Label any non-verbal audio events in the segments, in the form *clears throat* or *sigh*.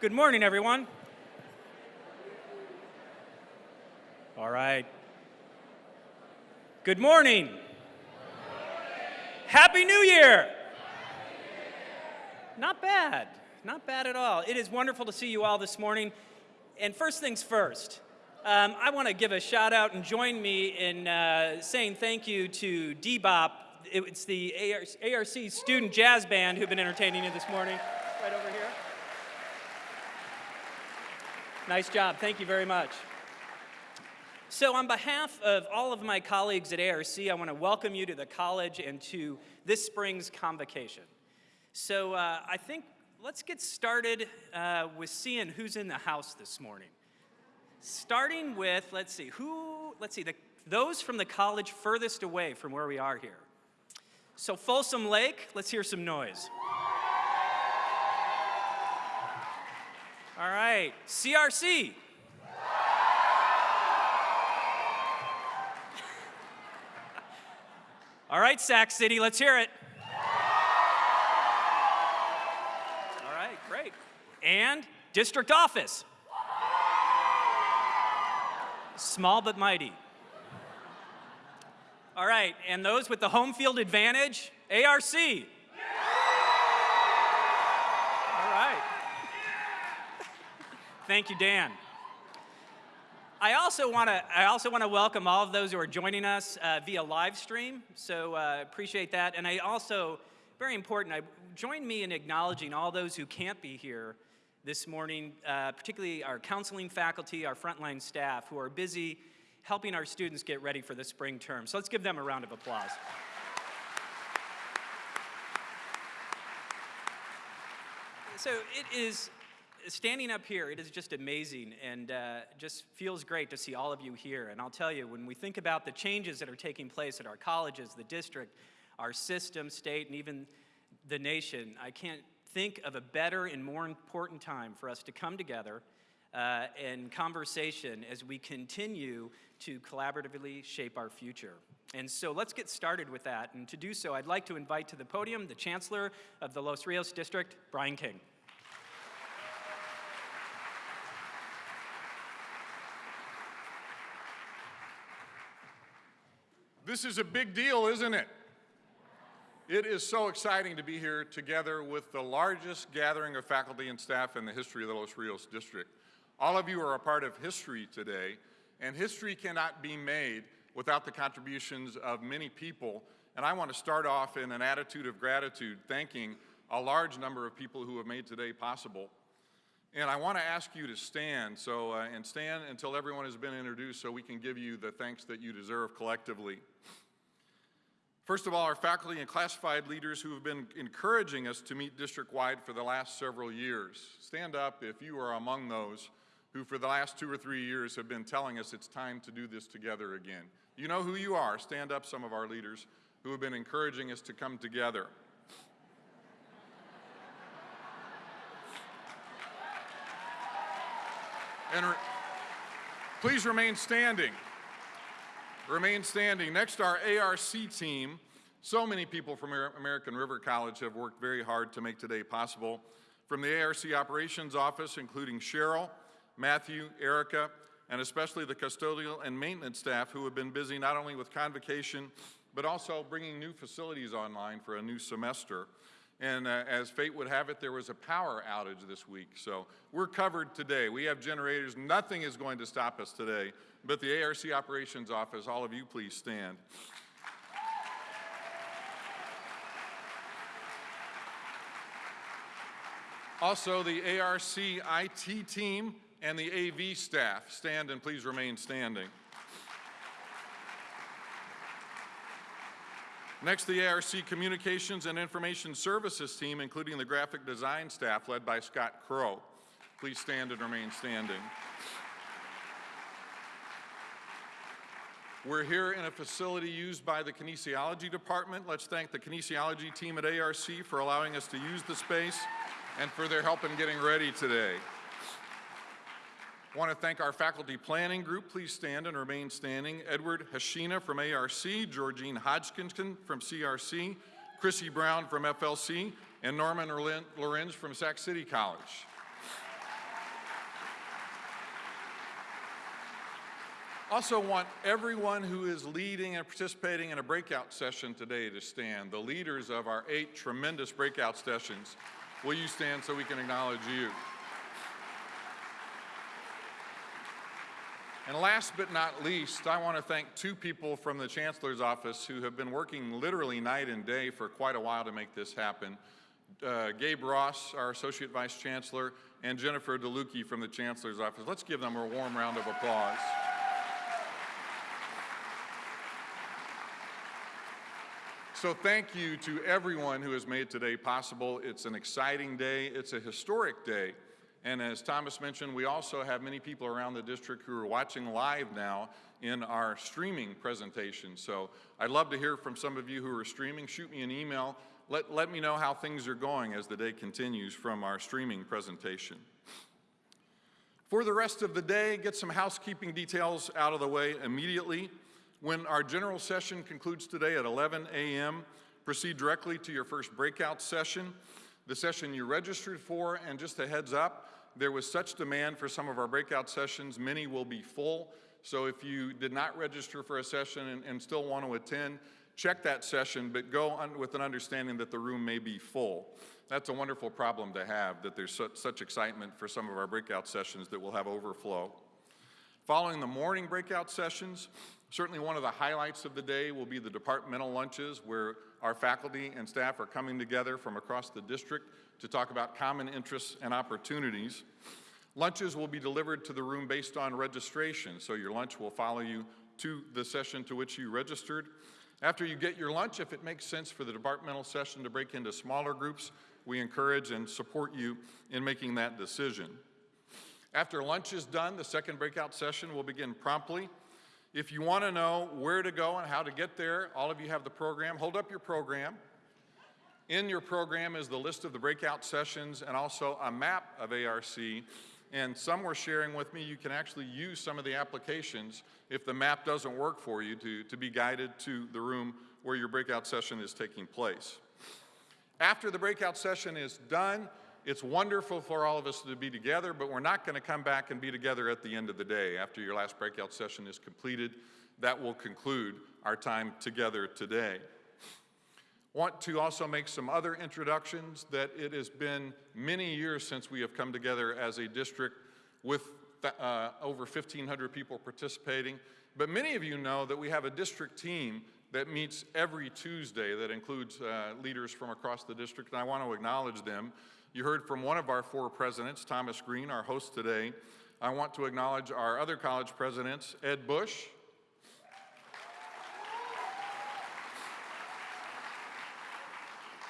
Good morning, everyone. All right. Good morning. Happy New Year. Not bad. Not bad at all. It is wonderful to see you all this morning. And first things first, um, I want to give a shout out and join me in uh, saying thank you to Debop. It's the ARC Student Jazz Band who've been entertaining you this morning, right over here. Nice job. Thank you very much. So on behalf of all of my colleagues at ARC, I want to welcome you to the college and to this spring's convocation. So uh, I think let's get started uh, with seeing who's in the house this morning. Starting with, let's see, who, let's see, the, those from the college furthest away from where we are here. So Folsom Lake, let's hear some noise. All right, CRC. *laughs* All right, Sac City, let's hear it. All right, great. And district office. Small but mighty. All right, and those with the home field advantage, ARC. Thank you, Dan. I also want to I also want to welcome all of those who are joining us uh, via live stream. So uh, appreciate that, and I also very important. I join me in acknowledging all those who can't be here this morning, uh, particularly our counseling faculty, our frontline staff, who are busy helping our students get ready for the spring term. So let's give them a round of applause. So it is standing up here, it is just amazing and uh, just feels great to see all of you here. And I'll tell you, when we think about the changes that are taking place at our colleges, the district, our system, state, and even the nation, I can't think of a better and more important time for us to come together uh, in conversation as we continue to collaboratively shape our future. And so let's get started with that. And to do so, I'd like to invite to the podium the Chancellor of the Los Rios District, Brian King. This is a big deal, isn't it? It is so exciting to be here together with the largest gathering of faculty and staff in the history of the Los Rios District. All of you are a part of history today, and history cannot be made without the contributions of many people. And I want to start off in an attitude of gratitude, thanking a large number of people who have made today possible. And I want to ask you to stand, so, uh, and stand until everyone has been introduced so we can give you the thanks that you deserve collectively. First of all, our faculty and classified leaders who have been encouraging us to meet district-wide for the last several years. Stand up if you are among those who for the last two or three years have been telling us it's time to do this together again. You know who you are. Stand up, some of our leaders who have been encouraging us to come together. And re please remain standing. Remain standing. Next, to our ARC team. So many people from American River College have worked very hard to make today possible. From the ARC Operations Office, including Cheryl, Matthew, Erica, and especially the custodial and maintenance staff who have been busy not only with convocation, but also bringing new facilities online for a new semester. And uh, as fate would have it, there was a power outage this week. So we're covered today. We have generators. Nothing is going to stop us today. But the ARC Operations Office, all of you please stand. Also, the ARC IT team and the AV staff, stand and please remain standing. Next, the ARC Communications and Information Services team, including the graphic design staff led by Scott Crow. Please stand and remain standing. We're here in a facility used by the kinesiology department. Let's thank the kinesiology team at ARC for allowing us to use the space and for their help in getting ready today. I want to thank our faculty planning group. Please stand and remain standing. Edward Hashina from ARC, Georgine Hodgkinson from CRC, Chrissy Brown from FLC, and Norman Lorenz from Sac City College. Also want everyone who is leading and participating in a breakout session today to stand. The leaders of our eight tremendous breakout sessions, will you stand so we can acknowledge you? And last but not least, I want to thank two people from the Chancellor's office who have been working literally night and day for quite a while to make this happen. Uh, Gabe Ross, our Associate Vice Chancellor, and Jennifer DeLucchi from the Chancellor's office. Let's give them a warm round of applause. So thank you to everyone who has made today possible. It's an exciting day. It's a historic day. And as Thomas mentioned, we also have many people around the district who are watching live now in our streaming presentation. So I'd love to hear from some of you who are streaming. Shoot me an email. Let, let me know how things are going as the day continues from our streaming presentation. For the rest of the day, get some housekeeping details out of the way immediately. When our general session concludes today at 11 a.m., proceed directly to your first breakout session, the session you registered for, and just a heads up, there was such demand for some of our breakout sessions, many will be full. So if you did not register for a session and, and still want to attend, check that session, but go with an understanding that the room may be full. That's a wonderful problem to have, that there's such, such excitement for some of our breakout sessions that we'll have overflow. Following the morning breakout sessions, certainly one of the highlights of the day will be the departmental lunches where our faculty and staff are coming together from across the district to talk about common interests and opportunities. Lunches will be delivered to the room based on registration, so your lunch will follow you to the session to which you registered. After you get your lunch, if it makes sense for the departmental session to break into smaller groups, we encourage and support you in making that decision. After lunch is done, the second breakout session will begin promptly. If you want to know where to go and how to get there, all of you have the program. Hold up your program. In your program is the list of the breakout sessions and also a map of ARC. And some were sharing with me you can actually use some of the applications if the map doesn't work for you to, to be guided to the room where your breakout session is taking place. After the breakout session is done, it's wonderful for all of us to be together, but we're not going to come back and be together at the end of the day. After your last breakout session is completed, that will conclude our time together today. Want to also make some other introductions that it has been many years since we have come together as a district with uh, over 1,500 people participating. But many of you know that we have a district team that meets every Tuesday that includes uh, leaders from across the district, and I want to acknowledge them. You heard from one of our four presidents, Thomas Green, our host today. I want to acknowledge our other college presidents, Ed Bush,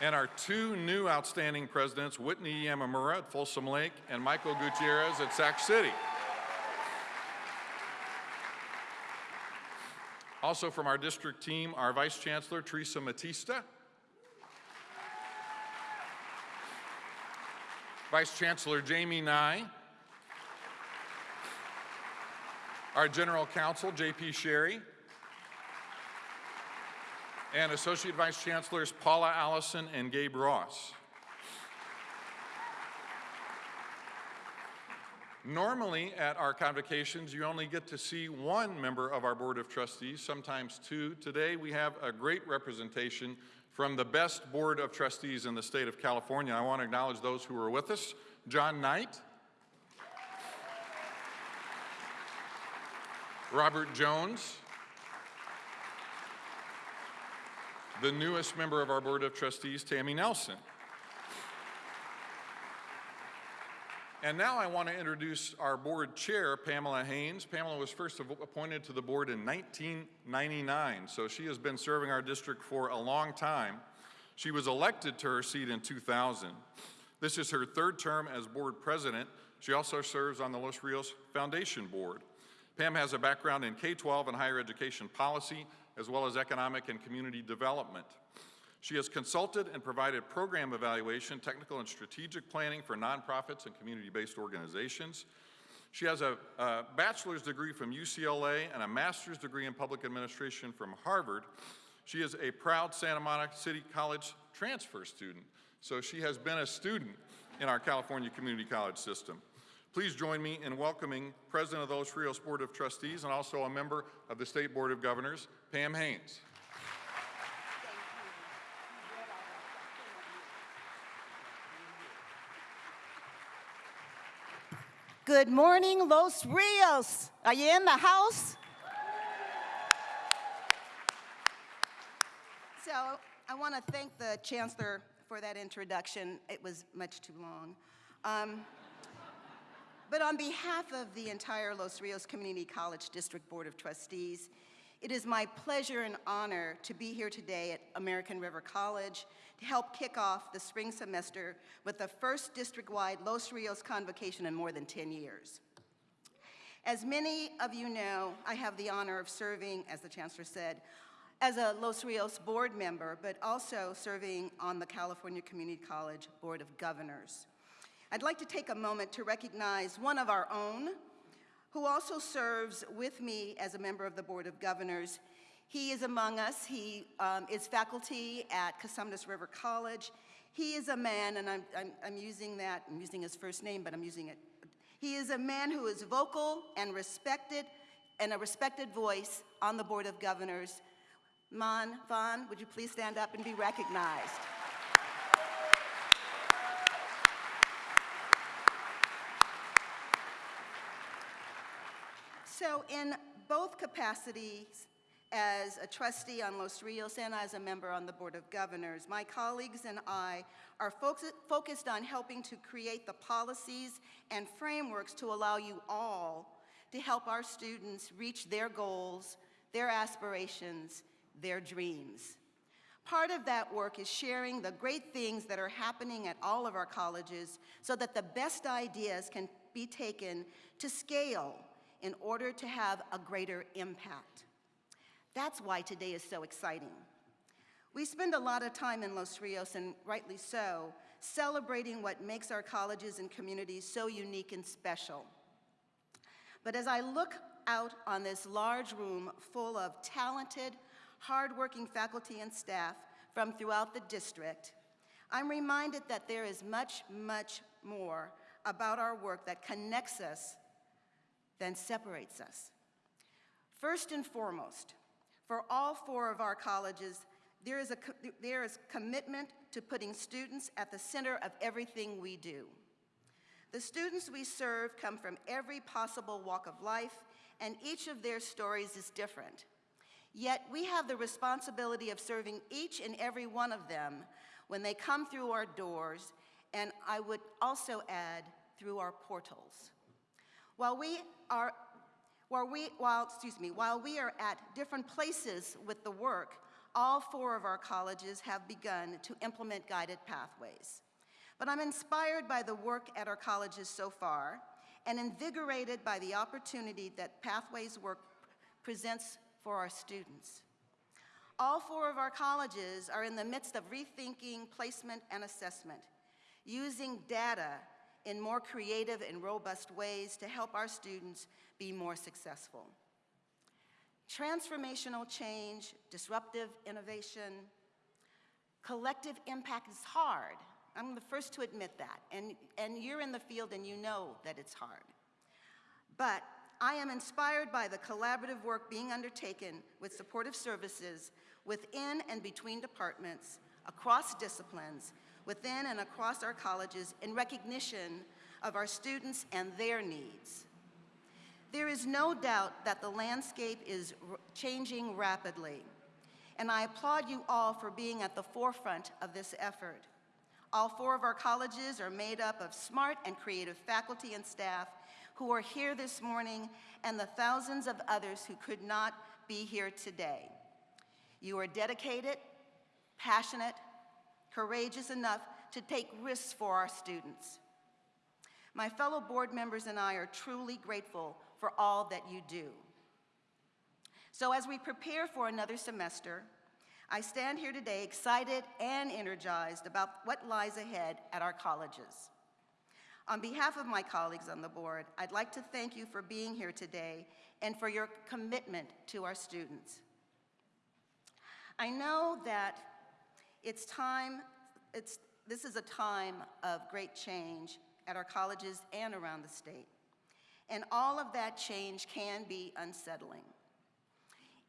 and our two new outstanding presidents, Whitney Yamamura at Folsom Lake and Michael Gutierrez at Sac City. Also from our district team, our Vice Chancellor, Teresa Matista, Vice Chancellor Jamey Nye, our General Counsel, J.P. Sherry, and Associate Vice Chancellors Paula Allison and Gabe Ross. Normally at our convocations, you only get to see one member of our Board of Trustees, sometimes two. Today we have a great representation from the best Board of Trustees in the state of California. I want to acknowledge those who are with us. John Knight, Robert Jones, the newest member of our Board of Trustees, Tammy Nelson. And now I want to introduce our board chair, Pamela Haynes. Pamela was first appointed to the board in 1999, so she has been serving our district for a long time. She was elected to her seat in 2000. This is her third term as board president. She also serves on the Los Rios Foundation Board. Pam has a background in K-12 and higher education policy, as well as economic and community development. She has consulted and provided program evaluation, technical and strategic planning for nonprofits and community-based organizations. She has a, a, bachelor's degree from UCLA and a master's degree in public administration from Harvard. She is a proud Santa Monica City College transfer student, so she has been a student in our California Community College system. Please join me in welcoming President of the Los Rios Board of Trustees and also a member of the State Board of Governors, Pam Haynes. Good morning, Los Rios. Are you in the house? So I want to thank the Chancellor for that introduction. It was much too long. Um, but on behalf of the entire Los Rios Community College District Board of Trustees, it is my pleasure and honor to be here today at American River College to help kick off the spring semester with the first district-wide Los Rios convocation in more than 10 years. As many of you know, I have the honor of serving, as the Chancellor said, as a Los Rios board member, but also serving on the California Community College Board of Governors. I'd like to take a moment to recognize one of our own who also serves with me as a member of the Board of Governors. He is among us. He um, is faculty at Cosumnes River College. He is a man, and I'm, I'm, I'm using that, I'm using his first name, but I'm using it. He is a man who is vocal and respected, and a respected voice on the Board of Governors. Man Vaughn, would you please stand up and be recognized? So in both capacities, as a trustee on Los Rios and as a member on the Board of Governors, my colleagues and I are focus focused on helping to create the policies and frameworks to allow you all to help our students reach their goals, their aspirations, their dreams. Part of that work is sharing the great things that are happening at all of our colleges so that the best ideas can be taken to scale in order to have a greater impact. That's why today is so exciting. We spend a lot of time in Los Rios, and rightly so, celebrating what makes our colleges and communities so unique and special. But as I look out on this large room full of talented, hardworking faculty and staff from throughout the district, I'm reminded that there is much, much more about our work that connects us than separates us. First and foremost, for all four of our colleges, there is, a, there is commitment to putting students at the center of everything we do. The students we serve come from every possible walk of life, and each of their stories is different. Yet we have the responsibility of serving each and every one of them when they come through our doors, and I would also add, through our portals. While we are, while we, while, excuse me, while we are at different places with the work, all four of our colleges have begun to implement guided pathways. But I'm inspired by the work at our colleges so far and invigorated by the opportunity that Pathways work presents for our students. All four of our colleges are in the midst of rethinking placement and assessment, using data in more creative and robust ways to help our students be more successful. Transformational change, disruptive innovation, collective impact is hard. I'm the first to admit that, and, and you're in the field and you know that it's hard. But I am inspired by the collaborative work being undertaken with supportive services within and between departments, across disciplines, within and across our colleges in recognition of our students and their needs. There is no doubt that the landscape is changing rapidly, and I applaud you all for being at the forefront of this effort. All four of our colleges are made up of smart and creative faculty and staff who are here this morning and the thousands of others who could not be here today. You are dedicated, passionate, courageous enough to take risks for our students. My fellow board members and I are truly grateful for all that you do. So as we prepare for another semester, I stand here today excited and energized about what lies ahead at our colleges. On behalf of my colleagues on the board, I'd like to thank you for being here today and for your commitment to our students. I know that it's time, it's, this is a time of great change at our colleges and around the state. And all of that change can be unsettling.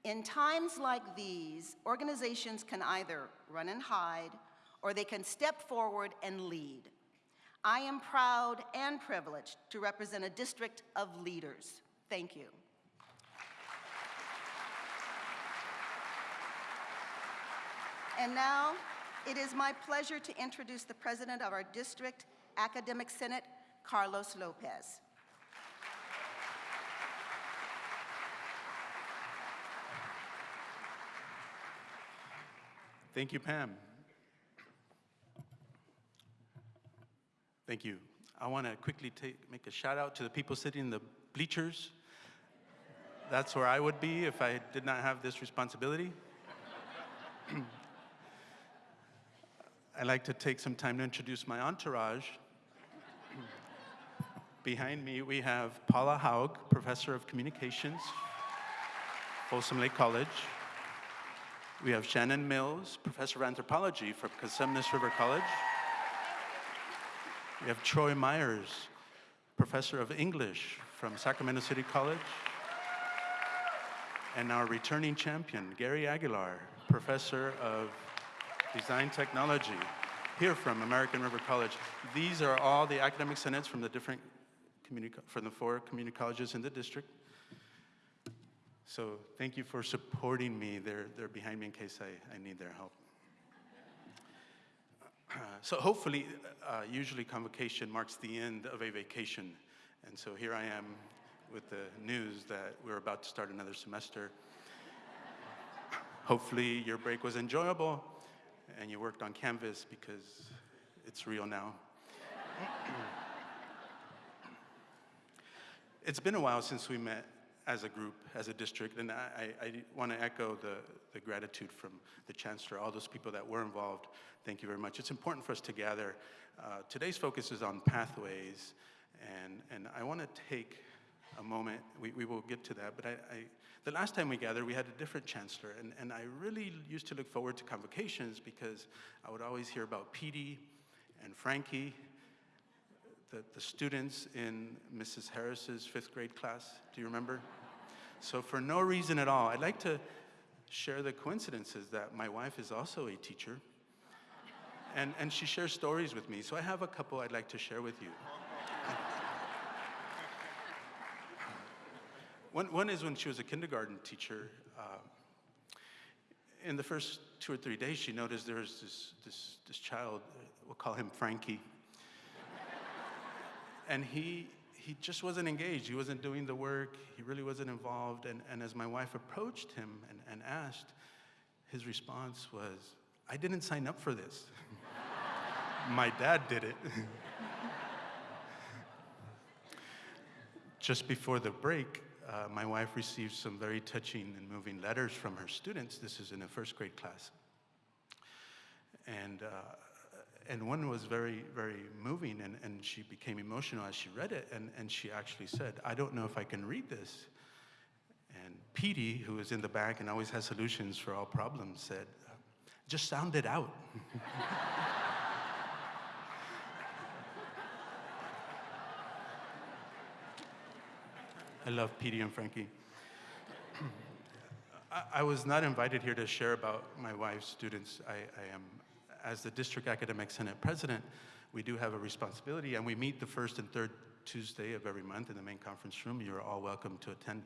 In times like these, organizations can either run and hide, or they can step forward and lead. I am proud and privileged to represent a district of leaders. Thank you. And now, it is my pleasure to introduce the president of our district academic senate, Carlos Lopez. Thank you, Pam. Thank you. I want to quickly take, make a shout out to the people sitting in the bleachers. That's where I would be if I did not have this responsibility. *clears throat* I'd like to take some time to introduce my entourage. Behind me, we have Paula Haug, Professor of Communications, Folsom Lake College. We have Shannon Mills, Professor of Anthropology from Cosumnes River College. We have Troy Myers, Professor of English from Sacramento City College. And our returning champion, Gary Aguilar, Professor of Design Technology, here from American River College. These are all the academic senates from the different community, from the four community colleges in the district. So thank you for supporting me. They're, they're behind me in case I, I need their help. *clears throat* so hopefully, uh, usually convocation marks the end of a vacation. And so here I am with the news that we're about to start another semester. *laughs* hopefully your break was enjoyable and you worked on Canvas because it's real now. *clears throat* it's been a while since we met as a group, as a district, and I, I, want to echo the, the gratitude from the Chancellor, all those people that were involved. Thank you very much. It's important for us to gather. Uh, today's focus is on pathways, and, and I want to take a moment, we, we will get to that, but I, I, the last time we gathered, we had a different chancellor, and, and I really used to look forward to convocations because I would always hear about Petey and Frankie, the, the students in Mrs. Harris's fifth grade class. Do you remember? So for no reason at all, I'd like to share the coincidences that my wife is also a teacher, and, and she shares stories with me. So I have a couple I'd like to share with you. One, one is when she was a kindergarten teacher. Uh, in the first two or three days, she noticed there was this, this, this child, we'll call him Frankie. *laughs* and he, he just wasn't engaged. He wasn't doing the work. He really wasn't involved. And, and as my wife approached him and, and asked, his response was, I didn't sign up for this. *laughs* my dad did it. *laughs* just before the break, uh, my wife received some very touching and moving letters from her students. This is in a first grade class. And, uh, and one was very, very moving, and, and she became emotional as she read it. And, and she actually said, I don't know if I can read this. And Petey, who is in the back and always has solutions for all problems, said, just sound it out. *laughs* love Petey and Frankie. *clears throat* I, I, was not invited here to share about my wife's students. I, I, am, as the District Academic Senate President, we do have a responsibility, and we meet the first and third Tuesday of every month in the main conference room. You're all welcome to attend.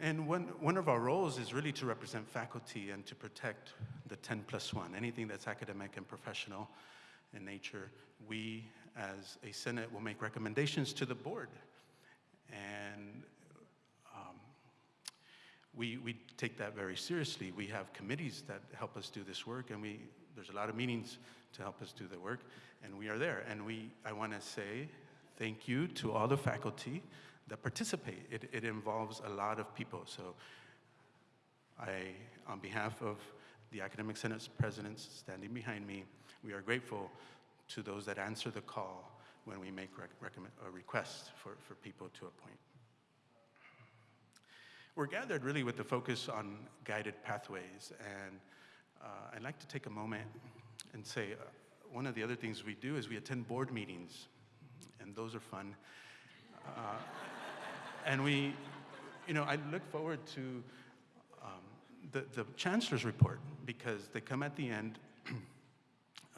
And one, one of our roles is really to represent faculty and to protect the 10 plus one, anything that's academic and professional in nature. We, as a Senate, will make recommendations to the board and um, we, we take that very seriously. We have committees that help us do this work, and we, there's a lot of meetings to help us do the work, and we are there. And we, I want to say thank you to all the faculty that participate. It, it involves a lot of people. So I, on behalf of the Academic Senate's presidents standing behind me, we are grateful to those that answer the call when we make rec requests for, for people to appoint. We're gathered really with the focus on guided pathways, and uh, I'd like to take a moment and say uh, one of the other things we do is we attend board meetings. and those are fun. Uh, and we, you know, I look forward to um, the, the chancellor's report because they come at the end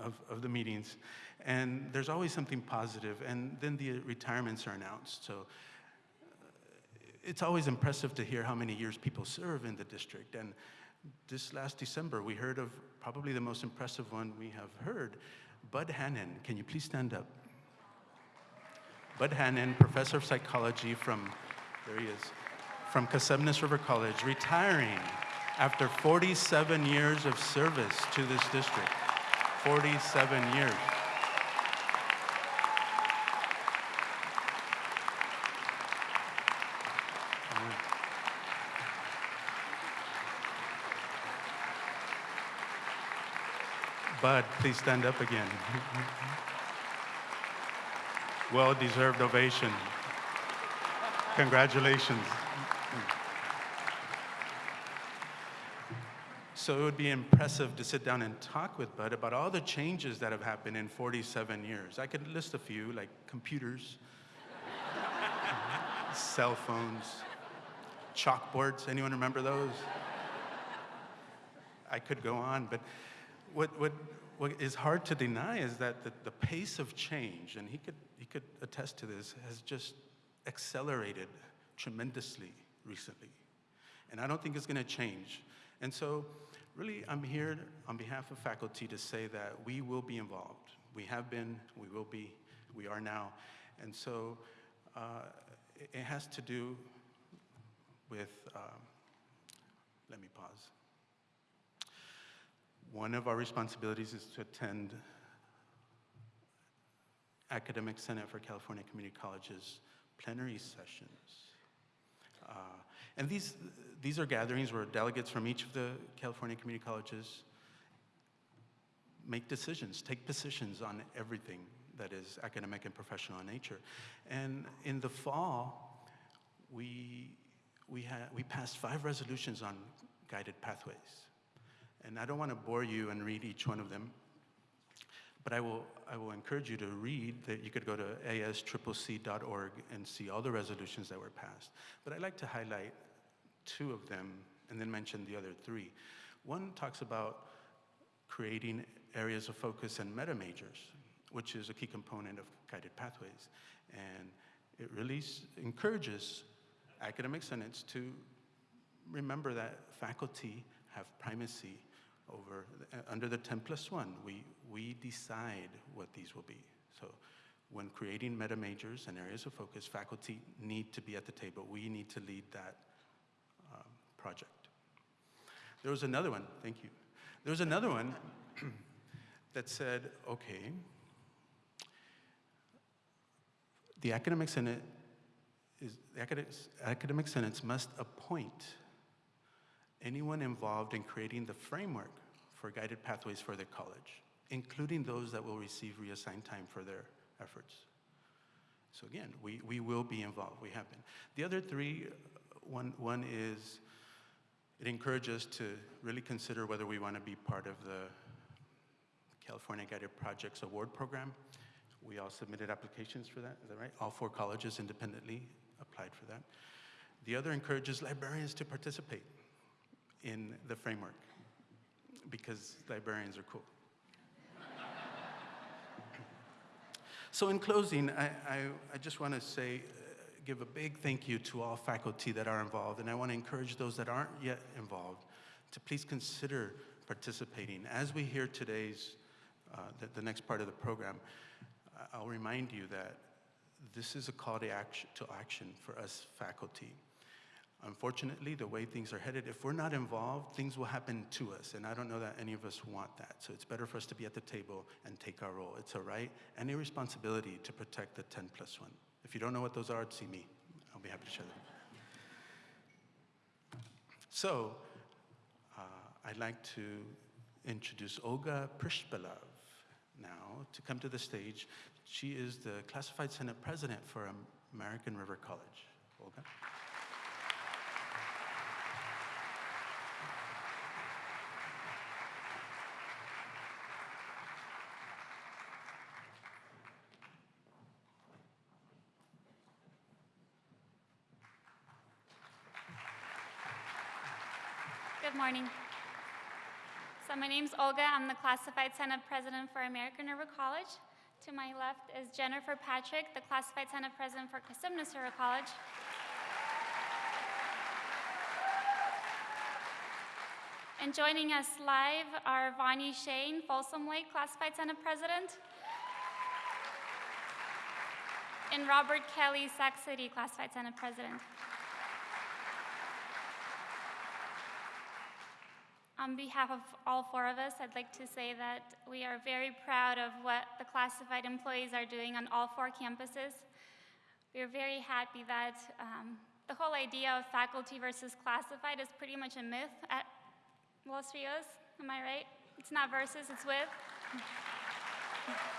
of, of the meetings, and there's always something positive, and then the retirements are announced. So uh, it's always impressive to hear how many years people serve in the district. And this last December, we heard of probably the most impressive one we have heard. Bud Hannon, can you please stand up? Bud Hannon, professor of psychology from, there he is, from Cosumnes River College, retiring after 47 years of service to this district. 47 years. Bud, please stand up again. well deserved ovation. Congratulations. So it would be impressive to sit down and talk with Bud about all the changes that have happened in 47 years. I could list a few, like computers, *laughs* cell phones, chalkboards. Anyone remember those? I could go on, but what, what, what is hard to deny is that the, the pace of change, and he could, he could attest to this, has just accelerated tremendously recently. And I don't think it's going to change. And so, really, I'm here on behalf of faculty to say that we will be involved. We have been, we will be, we are now. And so, uh, it, has to do with, um, let me pause. One of our responsibilities is to attend Academic Senate for California Community Colleges plenary sessions. Uh, and these, these are gatherings where delegates from each of the California community colleges make decisions, take positions on everything that is academic and professional in nature. And in the fall, we, we, had, we passed five resolutions on guided pathways. And I don't want to bore you and read each one of them, but I will, I will encourage you to read that you could go to asccc.org and see all the resolutions that were passed. But I'd like to highlight two of them and then mention the other three. One talks about creating areas of focus and meta majors, which is a key component of guided pathways. And it really encourages academic senates to remember that faculty have primacy over, uh, under the 10 plus 1, we, we decide what these will be. So when creating meta majors and areas of focus, faculty need to be at the table. We need to lead that project. There was another one, thank you. There was another one *clears throat* that said, okay, the academic senate is, the academic, academic must appoint anyone involved in creating the framework for guided pathways for their college, including those that will receive reassigned time for their efforts. So again, we, we will be involved, we have been. The other three, one, one is it encourages us to really consider whether we want to be part of the California Guided Projects Award Program. We all submitted applications for that, is that right? All four colleges independently applied for that. The other encourages librarians to participate in the framework because librarians are cool. *laughs* so in closing, I, I, I just want to say, give a big thank you to all faculty that are involved, and I want to encourage those that aren't yet involved to please consider participating. As we hear today's, uh, the, the next part of the program, I'll remind you that this is a call to action, to action for us faculty. Unfortunately, the way things are headed, if we're not involved, things will happen to us, and I don't know that any of us want that. So it's better for us to be at the table and take our role. It's a right and a responsibility to protect the 10 plus 1. If you don't know what those are, see me. I'll be happy to share them. So, uh, I'd like to introduce Olga Prishpilov now to come to the stage. She is the Classified Senate President for American River College. Olga? Good morning. So my name's Olga. I'm the Classified Senate President for American River College. To my left is Jennifer Patrick, the Classified Senate President for Cosumnes River College. And joining us live are Vonnie Shane, Folsom Lake Classified Senate President, and Robert Kelly, Sac City Classified Senate President. On behalf of all four of us, I'd like to say that we are very proud of what the classified employees are doing on all four campuses. We are very happy that um, the whole idea of faculty versus classified is pretty much a myth at Los Rios. Am I right? It's not versus, it's with.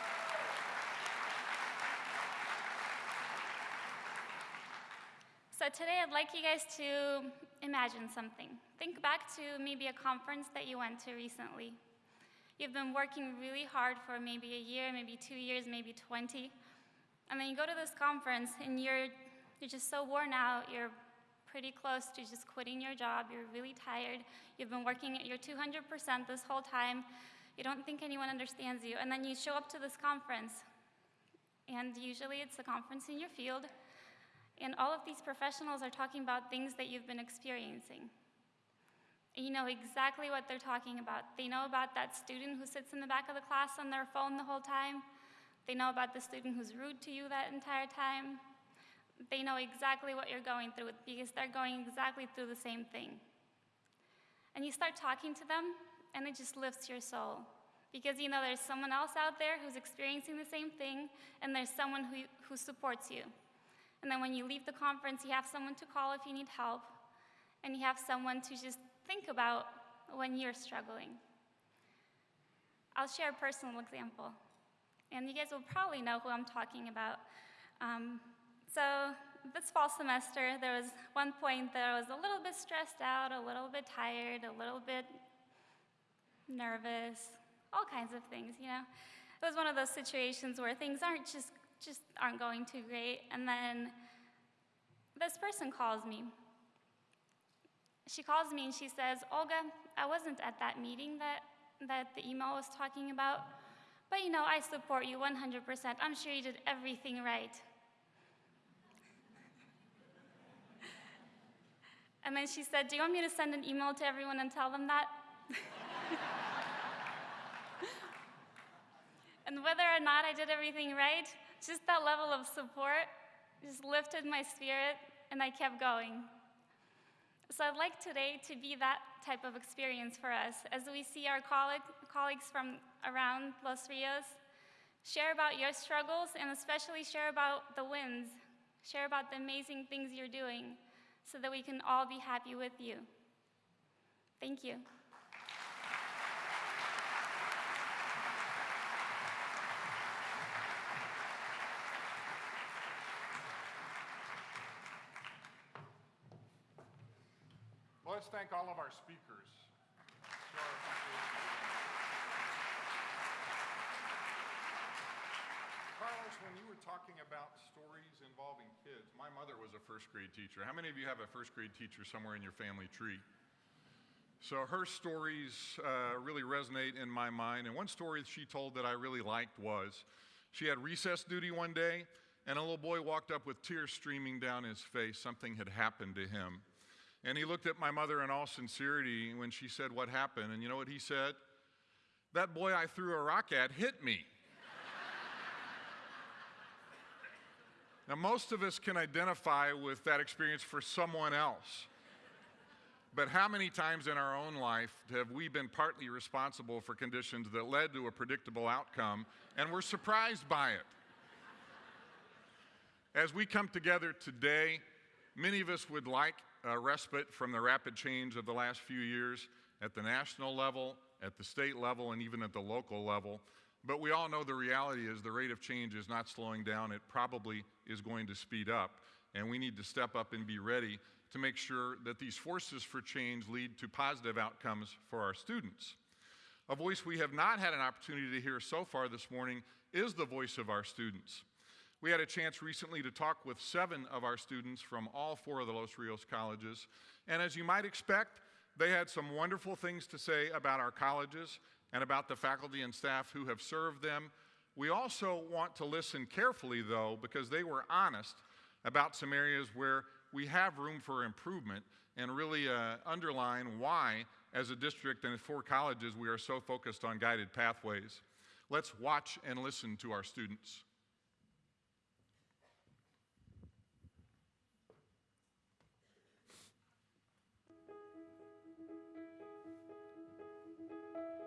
*laughs* today I'd like you guys to imagine something. Think back to maybe a conference that you went to recently. You've been working really hard for maybe a year, maybe two years, maybe 20. And then you go to this conference and you're, you're just so worn out, you're pretty close to just quitting your job, you're really tired, you've been working at your 200% this whole time, you don't think anyone understands you, and then you show up to this conference. And usually it's a conference in your field, and all of these professionals are talking about things that you've been experiencing. You know exactly what they're talking about. They know about that student who sits in the back of the class on their phone the whole time. They know about the student who's rude to you that entire time. They know exactly what you're going through because they're going exactly through the same thing. And you start talking to them, and it just lifts your soul. Because you know there's someone else out there who's experiencing the same thing, and there's someone who, who supports you. And then when you leave the conference, you have someone to call if you need help, and you have someone to just think about when you're struggling. I'll share a personal example, and you guys will probably know who I'm talking about. Um, so, this fall semester, there was one point that I was a little bit stressed out, a little bit tired, a little bit nervous, all kinds of things, you know. It was one of those situations where things aren't just just aren't going too great. And then this person calls me. She calls me and she says, Olga, I wasn't at that meeting that, that the email was talking about, but you know, I support you 100%. I'm sure you did everything right. *laughs* and then she said, Do you want me to send an email to everyone and tell them that? *laughs* and whether or not I did everything right, just that level of support just lifted my spirit and I kept going. So I'd like today to be that type of experience for us as we see our colleague, colleagues from around Los Rios share about your struggles and especially share about the wins, share about the amazing things you're doing so that we can all be happy with you. Thank you. Let's thank all of our speakers. Carlos, when you were talking about stories involving kids, my mother was a first grade teacher. How many of you have a first grade teacher somewhere in your family tree? So her stories uh, really resonate in my mind. And one story she told that I really liked was she had recess duty one day, and a little boy walked up with tears streaming down his face. Something had happened to him. And he looked at my mother in all sincerity when she said, What happened? And you know what he said? That boy I threw a rock at hit me. now, most of us can identify with that experience for someone else. But how many times in our own life have we been partly responsible for conditions that led to a predictable outcome and we're surprised by it? As we come together today, many of us would like a respite from the rapid change of the last few years at the national level, at the state level, and even at the local level. But we all know the reality is the rate of change is not slowing down. It probably is going to speed up. And we need to step up and be ready to make sure that these forces for change lead to positive outcomes for our students. A voice we have not had an opportunity to hear so far this morning is the voice of our students. We had a chance recently to talk with seven of our students from all four of the Los Rios colleges, and as you might expect, They had some wonderful things to say about our colleges and about the faculty and staff who have served them. We also want to listen carefully, though, because they were honest about some areas where we have room for improvement and really uh, underline why, as a district and four colleges, we are so focused on guided pathways. Let's watch and listen to our students.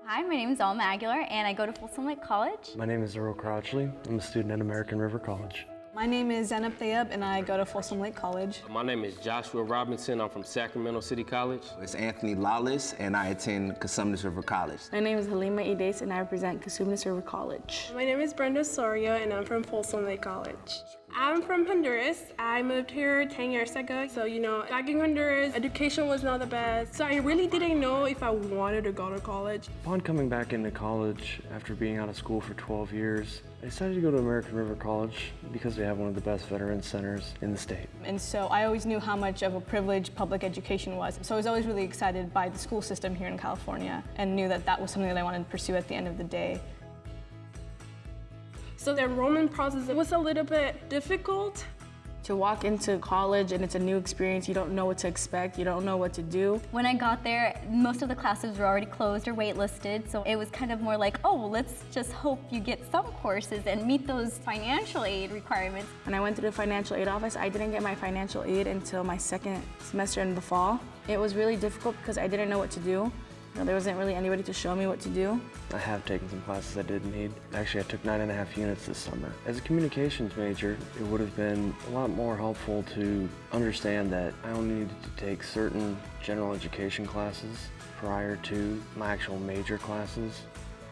Hi, my name is Alma Aguilar, and I go to Folsom Lake College. My name is Earl Crouchley. I'm a student at American River College. My name is Zenab Thayeb, and I go to Folsom Lake College. My name is Joshua Robinson. I'm from Sacramento City College. It's Anthony Lawless, and I attend Cosumnes River College. My name is Halima Ides, and I represent Cosumnes River College. My name is Brenda Soria, and I'm from Folsom Lake College. I'm from Honduras. I moved here 10 years ago. So, you know, back in Honduras, education was not the best. So I really didn't know if I wanted to go to college. Upon coming back into college after being out of school for 12 years, I decided to go to American River College because they have one of the best veterans centers in the state. And so I always knew how much of a privilege public education was. So I was always really excited by the school system here in California and knew that that was something that I wanted to pursue at the end of the day. So the enrollment process it was a little bit difficult. To walk into college and it's a new experience, you don't know what to expect, you don't know what to do. When I got there, most of the classes were already closed or waitlisted, so it was kind of more like, oh, well, let's just hope you get some courses and meet those financial aid requirements. When I went to the financial aid office, I didn't get my financial aid until my second semester in the fall. It was really difficult because I didn't know what to do. You there wasn't really anybody to show me what to do. I have taken some classes I didn't need. Actually, I took nine and a half units this summer. As a communications major, it would have been a lot more helpful to understand that I only needed to take certain general education classes prior to my actual major classes.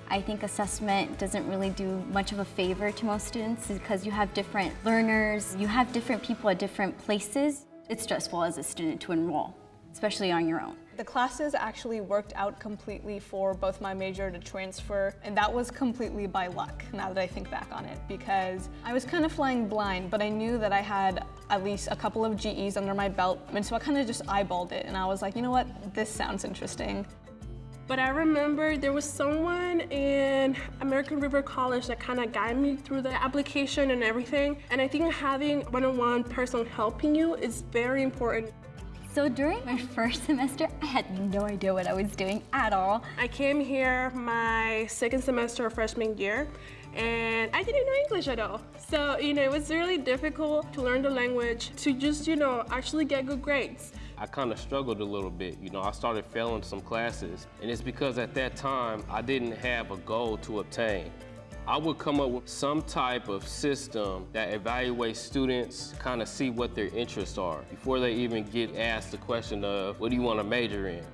I think assessment doesn't really do much of a favor to most students because you have different learners, you have different people at different places. It's stressful as a student to enroll, especially on your own. The classes actually worked out completely for both my major to transfer, and that was completely by luck now that I think back on it, because I was kind of flying blind, but I knew that I had at least a couple of GEs under my belt, and so I kind of just eyeballed it, and I was like, you know what, this sounds interesting. But I remember there was someone in American River College that kind of guided me through the application and everything. And I think having one-on-one person helping you is very important. So during my *laughs* first semester, I had no idea what I was doing at all. I came here my second semester of freshman year and I didn't know English at all. So, you know, it was really difficult to learn the language, to just, you know, actually get good grades. I kind of struggled a little bit. You know, I started failing some classes, and it's because at that time I didn't have a goal to obtain. I would come up with some type of system that evaluates students, kind of see what their interests are before they even get asked the question of, what do you want to major in?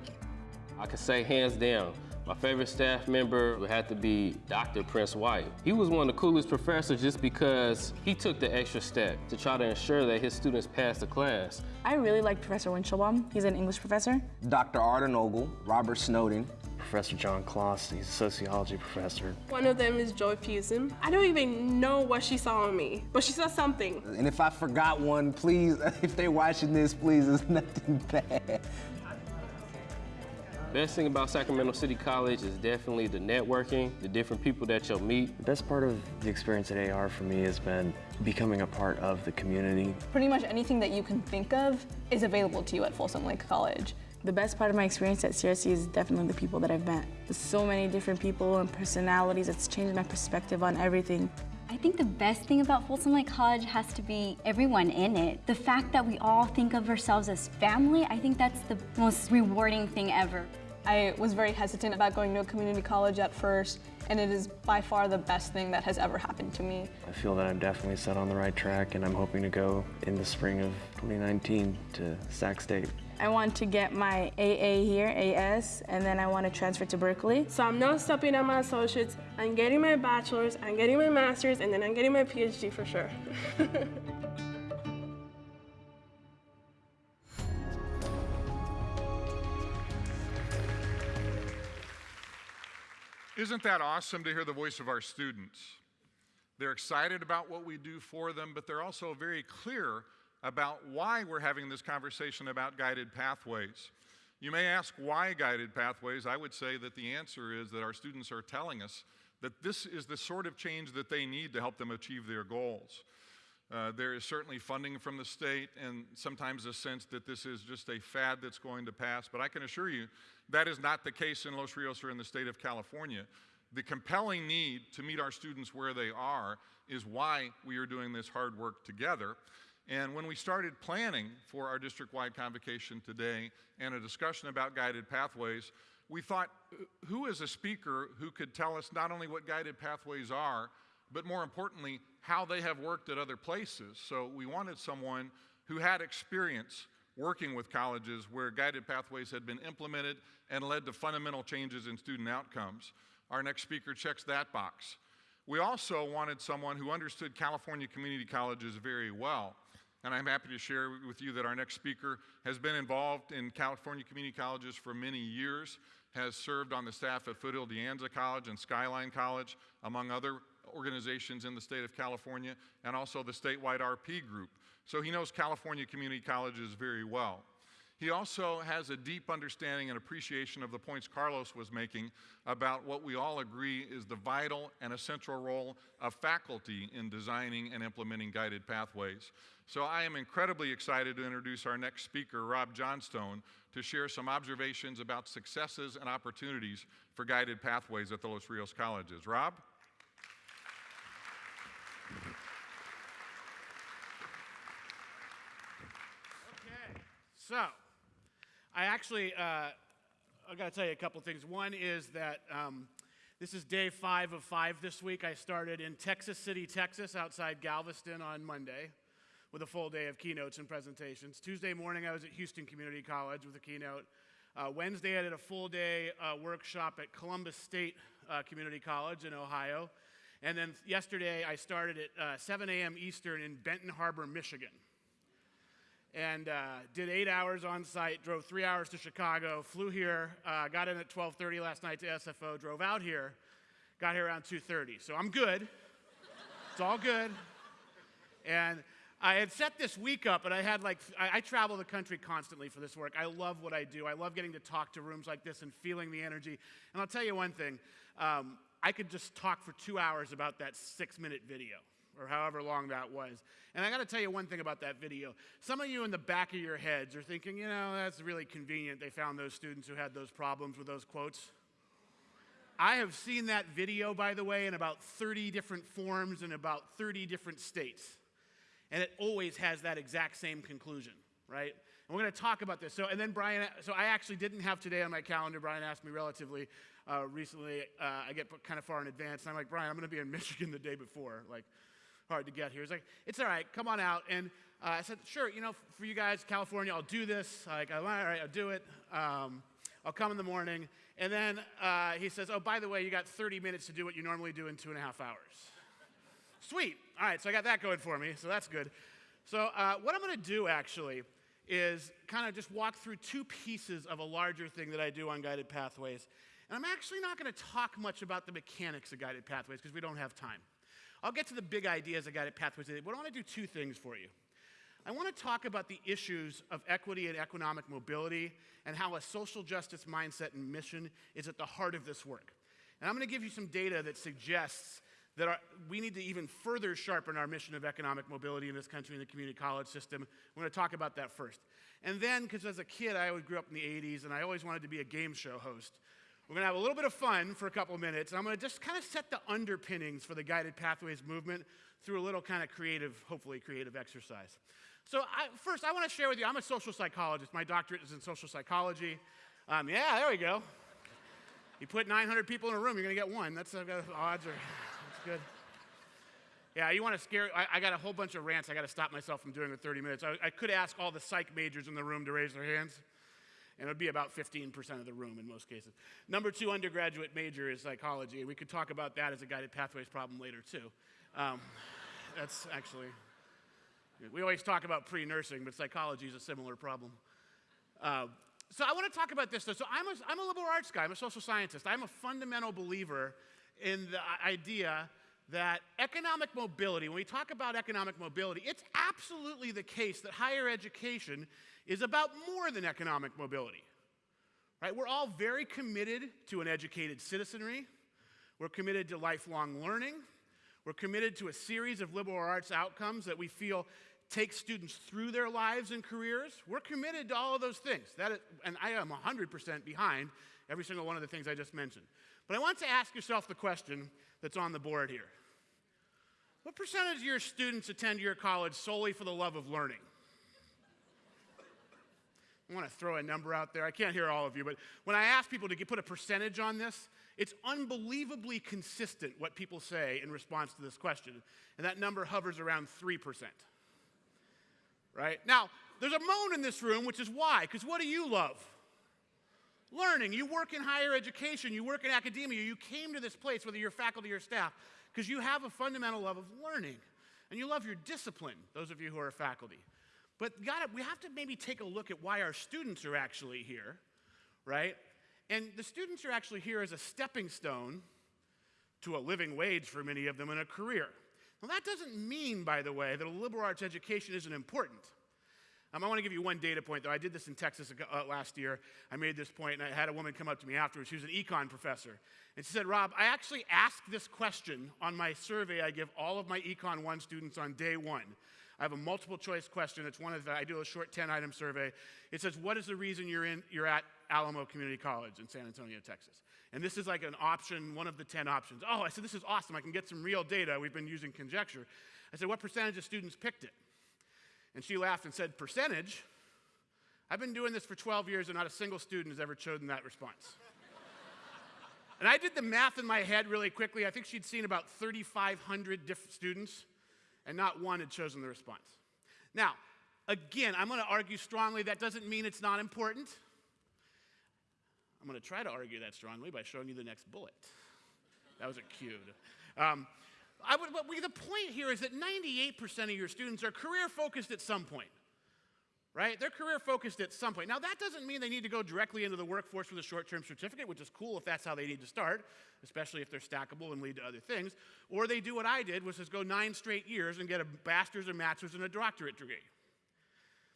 I can say hands down, my favorite staff member would have to be Dr. Prince White. He was one of the coolest professors just because he took the extra step to try to ensure that his students passed the class. I really like Professor Winchelbaum. He's an English professor. Dr. Arden Ogle, Robert Snowden, Professor John Kloss, he's a sociology professor. One of them is Joy Fusen. I don't even know what she saw in me, but she saw something. And if I forgot one, please, *laughs* if they're watching this, please, it's *laughs* nothing bad. Best thing about Sacramento City College is definitely the networking, the different people that you'll meet. The best part of the experience at AR for me has been becoming a part of the community. Pretty much anything that you can think of is available to you at Folsom Lake College. The best part of my experience at CRC is definitely the people that I've met. There's so many different people and personalities. It's changed my perspective on everything. I think the best thing about Folsom Lake College has to be everyone in it. The fact that we all think of ourselves as family, I think that's the most rewarding thing ever. I was very hesitant about going to a community college at first, and it is by far the best thing that has ever happened to me. I feel that I'm definitely set on the right track, and I'm hoping to go in the spring of 2019 to Sac State. I want to get my AA here, AS, and then I want to transfer to Berkeley. So I'm not stopping at my associates. I'm getting my bachelor's, I'm getting my master's, and then I'm getting my PhD for sure. *laughs* Isn't that awesome to hear the voice of our students? They're excited about what we do for them, but they're also very clear about why we're having this conversation about guided pathways. You may ask why guided pathways. I would say that the answer is that our students are telling us that this is the sort of change that they need to help them achieve their goals. Uh, there is certainly funding from the state and sometimes a sense that this is just a fad that's going to pass, but I can assure you that is not the case in Los Rios or in the state of California. The compelling need to meet our students where they are is why we are doing this hard work together. And when we started planning for our district-wide convocation today and a discussion about guided pathways, we thought, who is a speaker who could tell us not only what guided pathways are, but more importantly, how they have worked at other places. So we wanted someone who had experience working with colleges where guided pathways had been implemented and led to fundamental changes in student outcomes. Our next speaker checks that box. We also wanted someone who understood California community colleges very well. And I'm happy to share with you that our next speaker has been involved in California community colleges for many years, has served on the staff at Foothill De Anza College and Skyline College, among other organizations in the state of California, and also the statewide RP group. So he knows California community colleges very well. He also has a deep understanding and appreciation of the points Carlos was making about what we all agree is the vital and essential role of faculty in designing and implementing guided pathways. So I am incredibly excited to introduce our next speaker, Rob Johnstone, to share some observations about successes and opportunities for guided pathways at the Los Rios colleges. Rob? Okay, so I actually, uh, I got to tell you a couple things. One is that um, this is day five of five this week. I started in Texas City, Texas, outside Galveston on Monday with a full day of keynotes and presentations. Tuesday morning, I was at Houston Community College with a keynote. Uh, Wednesday, I did a full day uh, workshop at Columbus State uh, Community College in Ohio. And then yesterday, I started at uh, 7 a.m. Eastern in Benton Harbor, Michigan and uh, did eight hours on site, drove three hours to Chicago, flew here, uh, got in at 12.30 last night to SFO, drove out here, got here around 2.30. So I'm good. it's all good. And I had set this week up, and I had like, I, I, travel the country constantly for this work. I love what I do. I love getting to talk to rooms like this and feeling the energy. And I'll tell you one thing um, I could just talk for two hours about that six minute video or however long that was. And I got to tell you one thing about that video. Some of you in the back of your heads are thinking, you know, that's really convenient. They found those students who had those problems with those quotes. I have seen that video, by the way, in about 30 different forms in about 30 different states. And it always has that exact same conclusion, right? And we're going to talk about this. So, and then Brian, so I actually didn't have today on my calendar. Brian asked me relatively uh, recently. Uh, I get kind of far in advance. And I'm like, Brian, I'm going to be in Michigan the day before. Like, hard to get here. He's like, it's all right, come on out. And uh, I said, sure, you know, for you guys, California, I'll do this. Like, all right, I'll do it. Um, I'll come in the morning. And then uh, he says, oh, by the way, you got 30 minutes to do what you normally do in two and a half hours. Sweet. All right, so I got that going for me, so that's good. So uh, what I'm going to do actually is kind of just walk through two pieces of a larger thing that I do on guided pathways. And I'm actually not going to talk much about the mechanics of guided pathways because we don't have time. I'll get to the big ideas I got at pathways today, but I want to do two things for you. I want to talk about the issues of equity and economic mobility and how a social justice mindset and mission is at the heart of this work. And I'm going to give you some data that suggests that our, we need to even further sharpen our mission of economic mobility in this country in the community college system. We're going to talk about that first. And then, because as a kid, I grew up in the 80s and I always wanted to be a game show host. We're going to have a little bit of fun for a couple of minutes. And I'm going to just kind of set the underpinnings for the Guided Pathways movement through a little kind of creative, hopefully creative exercise. So I, first, I want to share with you, I'm a social psychologist. My doctorate is in social psychology. Um, yeah, there we go. You put 900 people in a room, you're going to get one. That's uh, odds are, that's good. Yeah, you want to scare, I, I, got a whole bunch of rants I got to stop myself from doing in 30 minutes. I, I could ask all the psych majors in the room to raise their hands and it would be about 15% of the room in most cases. Number two undergraduate major is psychology, and we could talk about that as a guided pathways problem later too. Um, that's actually, we always talk about pre-nursing, but psychology is a similar problem. Uh, so I want to talk about this though. So I'm a, I'm a liberal arts guy, I'm a social scientist. I'm a fundamental believer in the idea that economic mobility, when we talk about economic mobility, it's absolutely the case that higher education is about more than economic mobility. Right? We're all very committed to an educated citizenry. We're committed to lifelong learning. We're committed to a series of liberal arts outcomes that we feel take students through their lives and careers. We're committed to all of those things. That is, and I am 100% behind every single one of the things I just mentioned. But I want to ask yourself the question that's on the board here. What percentage of your students attend your college solely for the love of learning? I want to throw a number out there. I can't hear all of you, but when I ask people to get, put a percentage on this, it's unbelievably consistent what people say in response to this question. And that number hovers around 3%. Right? Now, there's a moan in this room, which is why? Because what do you love? Learning. You work in higher education, you work in academia, you came to this place, whether you're faculty or staff, because you have a fundamental love of learning. And you love your discipline, those of you who are faculty. But gotta, we have to maybe take a look at why our students are actually here, right? And the students are actually here as a stepping stone to a living wage for many of them in a career. Now, that doesn't mean, by the way, that a liberal arts education isn't important. Um, I want to give you one data point, though. I did this in Texas uh, last year. I made this point, and I had a woman come up to me afterwards. She was an econ professor. And she said, Rob, I actually asked this question on my survey I give all of my Econ 1 students on day one. I have a multiple choice question. It's one of the, I do a short 10 item survey. It says, What is the reason you're, in, you're at Alamo Community College in San Antonio, Texas? And this is like an option, one of the 10 options. Oh, I said, This is awesome. I can get some real data. We've been using conjecture. I said, What percentage of students picked it? And she laughed and said, Percentage? I've been doing this for 12 years and not a single student has ever chosen that response. *laughs* and I did the math in my head really quickly. I think she'd seen about 3,500 different students and not one had chosen the response. Now, again, I'm going to argue strongly that doesn't mean it's not important. I'm going to try to argue that strongly by showing you the next bullet. That was a cue. Um, I would, the point here is that 98% of your students are career focused at some point right? They're career focused at some point. Now, that doesn't mean they need to go directly into the workforce with a short term certificate, which is cool if that's how they need to start, especially if they're stackable and lead to other things. Or they do what I did, which is go nine straight years and get a bachelor's, or master's, and a doctorate degree.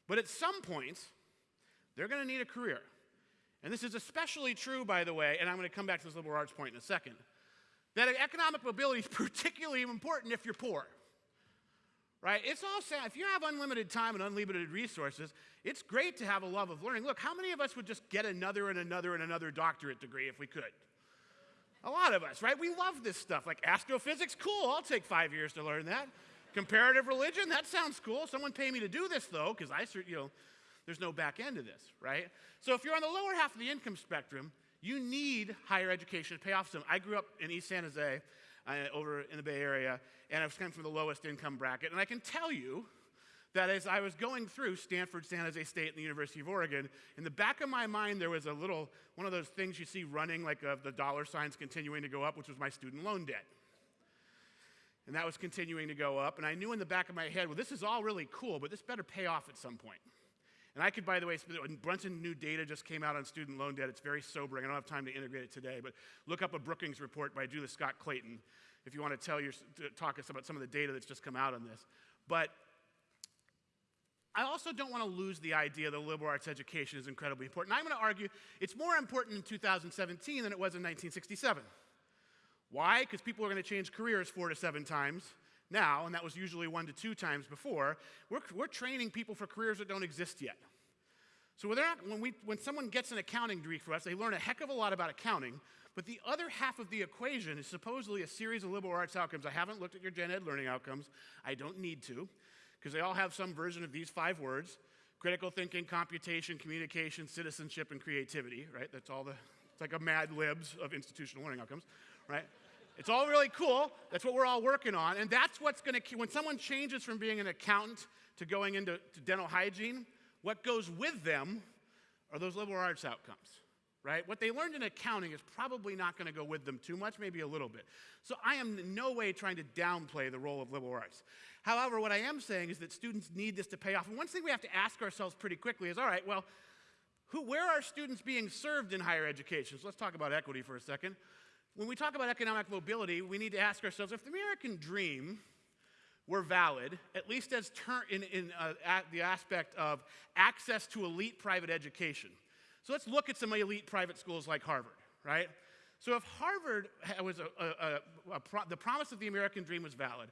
But at some point, they're going to need a career. And this is especially true, by the way, and I'm going to come back to this liberal arts point in a second, that economic mobility is *laughs* particularly important if you're poor right? It's all sad. If you have unlimited time and unlimited resources, it's great to have a love of learning. Look, how many of us would just get another and another and another doctorate degree if we could? A lot of us, right? We love this stuff. Like astrophysics, cool, I'll take five years to learn that. Comparative religion, that sounds cool. Someone pay me to do this though, because I, you know, there's no back end to this, right? So if you're on the lower half of the income spectrum, you need higher education to pay off some. I grew up in East San Jose, uh, over in the Bay Area, and I was coming from the lowest income bracket. And I can tell you that as I was going through Stanford, San Jose State, and the University of Oregon, in the back of my mind there was a little, one of those things you see running, like uh, the dollar signs continuing to go up, which was my student loan debt. And that was continuing to go up. And I knew in the back of my head, well, this is all really cool, but this better pay off at some point. And I could, by the way, when Brunson new data just came out on student loan debt. It's very sobering. I don't have time to integrate it today, but look up a Brookings report by Julia Scott Clayton if you want to tell your, talk us about some of the data that's just come out on this. But I also don't want to lose the idea that liberal arts education is incredibly important. I'm going to argue it's more important in 2017 than it was in 1967. Why? Because people are going to change careers four to seven times now, and that was usually one to two times before. We're, we're training people for careers that don't exist yet. So not, when, we, when someone gets an accounting degree for us, they learn a heck of a lot about accounting, but the other half of the equation is supposedly a series of liberal arts outcomes. I haven't looked at your gen ed learning outcomes. I don't need to, because they all have some version of these five words critical thinking, computation, communication, citizenship, and creativity, right? That's all the, it's like a mad libs of institutional learning outcomes, right? It's all really cool. That's what we're all working on. And that's what's going to, when someone changes from being an accountant to going into dental hygiene, what goes with them are those liberal arts outcomes right? What they learned in accounting is probably not going to go with them too much, maybe a little bit. So I am in no way trying to downplay the role of liberal arts. However, what I am saying is that students need this to pay off. And one thing we have to ask ourselves pretty quickly is all right, well, who, where are students being served in higher education? So let's talk about equity for a second. When we talk about economic mobility, we need to ask ourselves if the American dream were valid, at least as in, in uh, the aspect of access to elite private education So let's look at some elite private schools like Harvard, right? So if Harvard was a, a, a, a pro- the promise of the American dream was valid,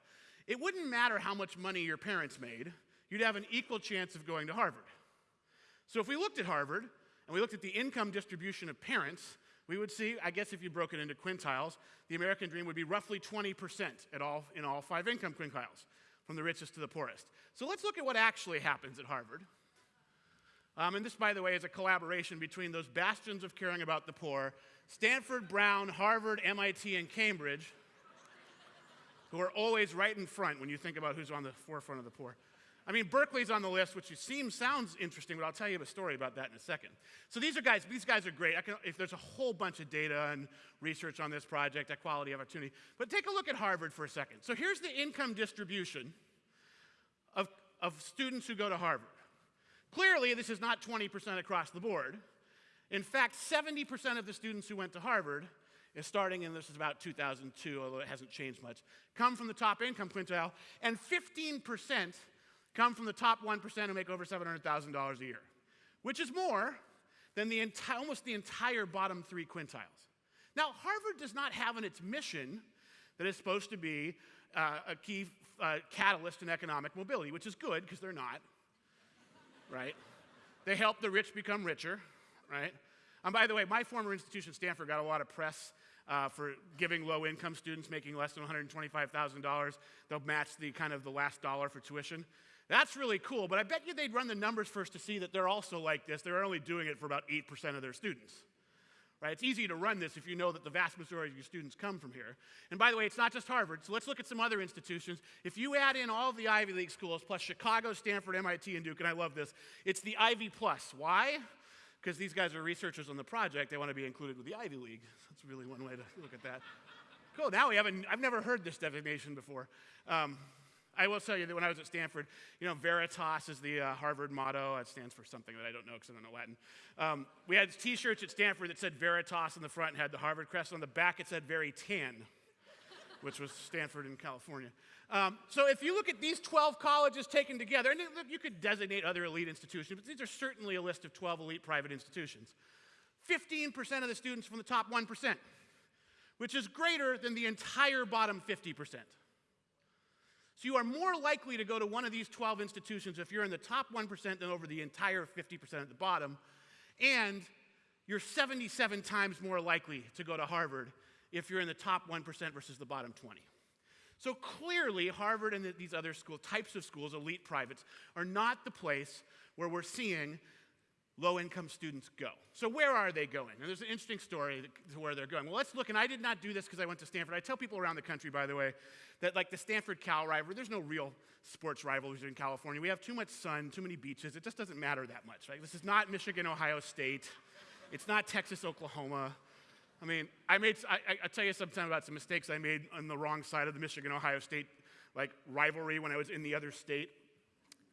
it wouldn't matter how much money your parents made, you'd have an equal chance of going to Harvard. So if we looked at Harvard and we looked at the income distribution of parents, we would see, I guess if you broke it into quintiles, the American dream would be roughly 20% at all, in all five income quintiles, from the richest to the poorest. So let's look at what actually happens at Harvard. Um, and this, by the way, is a collaboration between those bastions of caring about the poor Stanford, Brown, Harvard, MIT, and Cambridge, who are always right in front when you think about who's on the forefront of the poor. I mean, Berkeley's on the list, which seems sounds interesting, but I'll tell you a story about that in a second. So these are guys. These guys are great. Can, if there's a whole bunch of data and research on this project, equality of opportunity. But take a look at Harvard for a second. So here's the income distribution of, of students who go to Harvard. Clearly, this is not 20% across the board. In fact, 70% of the students who went to Harvard, is starting in this is about 2002, although it hasn't changed much, come from the top income quintile, and 15% come from the top 1% who make over $700,000 a year, which is more than the enti- almost the entire bottom three quintiles. Now, Harvard does not have in its mission that it's supposed to be uh, a key uh, catalyst in economic mobility, which is good because they're not, right? They help the rich become richer, right? And by the way, my former institution, Stanford, got a lot of press uh, for giving low-income students making less than $125,000. They'll match the kind of the last dollar for tuition. That's really cool, but I bet you they'd run the numbers first to see that they're also like this. They're only doing it for about 8% of their students. Right? It's easy to run this if you know that the vast majority of your students come from here. And by the way, it's not just Harvard, so let's look at some other institutions. If you add in all the Ivy League schools, plus Chicago, Stanford, MIT, and Duke, and I love this, it's the Ivy Plus. Why? Because these guys are researchers on the project, they want to be included with the Ivy League. That's really one way to look at that. Cool, now we haven't, I've never heard this designation before. Um, I will tell you that when I was at Stanford, you know, Veritas is the uh, Harvard motto. It stands for something that I don't know because I don't know Latin. Um, we had T-shirts at Stanford that said Veritas on the front and had the Harvard crest. On the back, it said Very Tan, which was Stanford in California. Um, so if you look at these 12 colleges taken together, and you could designate other elite institutions, but these are certainly a list of 12 elite private institutions. 15% of the students from the top 1%, which is greater than the entire bottom 50%. So you are more likely to go to one of these 12 institutions if you're in the top 1% than over the entire 50% at the bottom. And you're 77 times more likely to go to Harvard if you're in the top 1% versus the bottom 20. So clearly, Harvard and these other school types of schools, elite privates, are not the place where we're seeing low-income students go. So where are they going? And there's an interesting story to where they're going. Well, let's look, and I did not do this because I went to Stanford. I tell people around the country, by the way, that like the Stanford-Cal rivalry, there's no real sports rivalries in California. We have too much sun, too many beaches. It just doesn't matter that much, right? This is not Michigan-Ohio State. It's not Texas-Oklahoma. I mean, I made, I, I, will tell you sometime about some mistakes I made on the wrong side of the Michigan-Ohio State like rivalry when I was in the other state.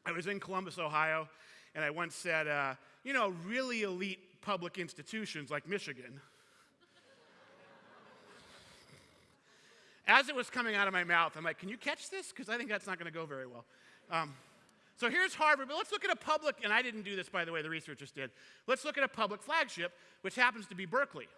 I was in Columbus, Ohio, and I once said, uh, you know, really elite public institutions like Michigan. As it was coming out of my mouth, I'm like, can you catch this? Because I think that's not going to go very well. Um, so here's Harvard, but let's look at a public, and I didn't do this, by the way, the researchers did. Let's look at a public flagship, which happens to be Berkeley.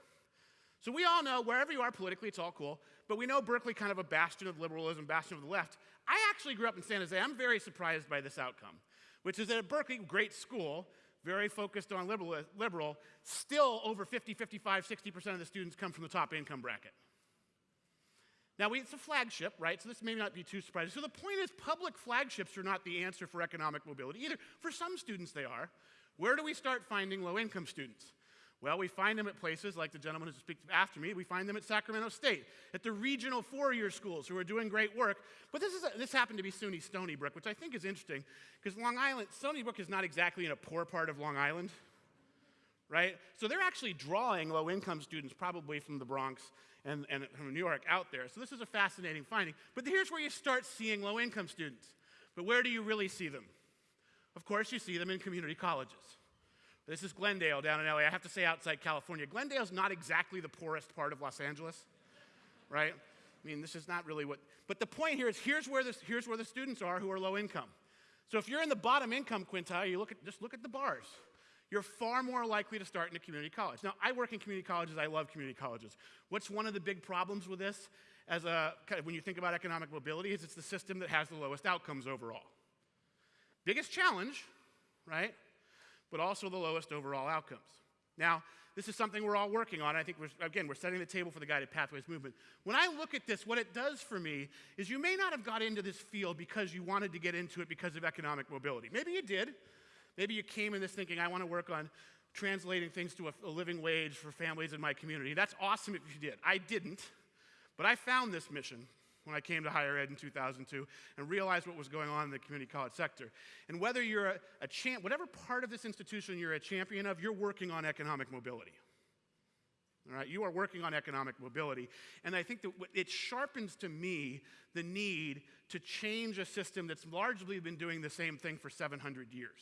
So we all know, wherever you are politically, it's all cool, but we know Berkeley kind of a bastion of liberalism, bastion of the left. I actually grew up in San Jose. I'm very surprised by this outcome, which is at Berkeley, great school, very focused on liberal, liberal still over 50, 55, 60% of the students come from the top income bracket. Now, we, it's a flagship, right? So this may not be too surprising. So the point is, public flagships are not the answer for economic mobility either. For some students, they are. Where do we start finding low income students? Well, we find them at places like the gentleman who speaks after me. We find them at Sacramento State, at the regional four-year schools who are doing great work. But this, is a, this happened to be SUNY Stony Brook, which I think is interesting because Long Island, Stony Brook is not exactly in a poor part of Long Island, right? So they're actually drawing low-income students probably from the Bronx and, and from New York out there. So this is a fascinating finding. But here's where you start seeing low-income students. But where do you really see them? Of course, you see them in community colleges. This is Glendale down in LA. I have to say outside California. Glendale's not exactly the poorest part of Los Angeles, right? I mean, this is not really what, but the point here is here's where, this, here's where the students are who are low income. So if you're in the bottom income quintile, you look at, just look at the bars. you're far more likely to start in a community college. Now, I work in community colleges, I love community colleges. What's one of the big problems with this as a, kind of when you think about economic mobility is it's the system that has the lowest outcomes overall. Biggest challenge, right? But also the lowest overall outcomes. Now, this is something we're all working on. I think, we're, again, we're setting the table for the Guided Pathways movement. When I look at this, what it does for me is you may not have got into this field because you wanted to get into it because of economic mobility. Maybe you did. Maybe you came in this thinking, I want to work on translating things to a, a living wage for families in my community. That's awesome if you did. I didn't. But I found this mission when I came to higher ed in 2002 and realized what was going on in the community college sector. And whether you're a, a champ, whatever part of this institution you're a champion of, you're working on economic mobility. All right, you are working on economic mobility. And I think that it sharpens to me the need to change a system that's largely been doing the same thing for 700 years.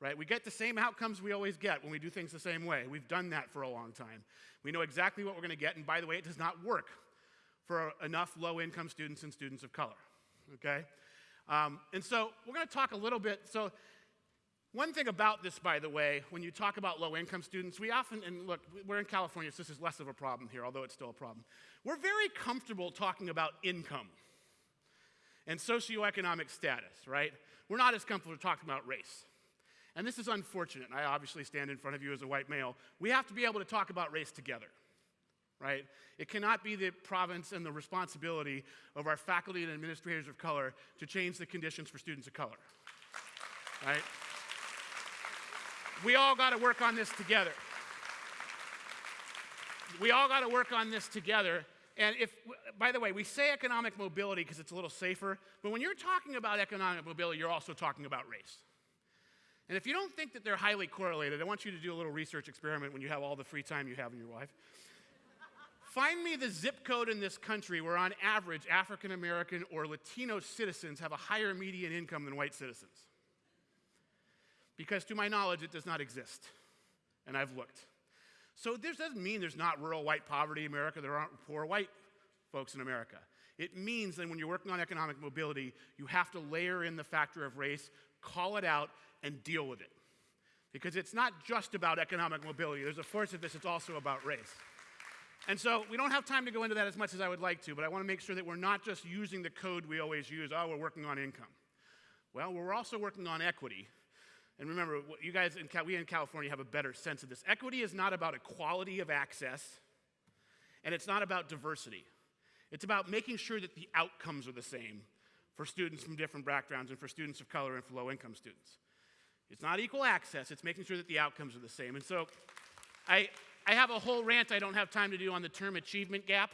Right? We get the same outcomes we always get when we do things the same way. We've done that for a long time. We know exactly what we're going to get, and by the way, it does not work for enough low income students and students of color. Okay? Um, and so we're going to talk a little bit. So, one thing about this, by the way, when you talk about low income students, we often, and look, we're in California, so this is less of a problem here, although it's still a problem. We're very comfortable talking about income and socioeconomic status, right? We're not as comfortable talking about race. And this is unfortunate. I obviously stand in front of you as a white male. We have to be able to talk about race together right? It cannot be the province and the responsibility of our faculty and administrators of color to change the conditions for students of color, right? We all got to work on this together. We all got to work on this together. And if, by the way, we say economic mobility because it's a little safer, but when you're talking about economic mobility, you're also talking about race. And if you don't think that they're highly correlated, I want you to do a little research experiment when you have all the free time you have in your life. Find me the zip code in this country where, on average, African American or Latino citizens have a higher median income than white citizens. Because, to my knowledge, it does not exist. And I've looked. So, this doesn't mean there's not rural white poverty in America, there aren't poor white folks in America. It means that when you're working on economic mobility, you have to layer in the factor of race, call it out, and deal with it. Because it's not just about economic mobility, there's a force of this, it's also about race. And so we don't have time to go into that as much as I would like to, but I want to make sure that we're not just using the code we always use, oh, we're working on income. Well, we're also working on equity. And remember, you guys, in, we in California have a better sense of this. Equity is not about equality of access, and it's not about diversity. It's about making sure that the outcomes are the same for students from different backgrounds and for students of color and for low income students. It's not equal access, it's making sure that the outcomes are the same. And so I, I have a whole rant I don't have time to do on the term achievement gap.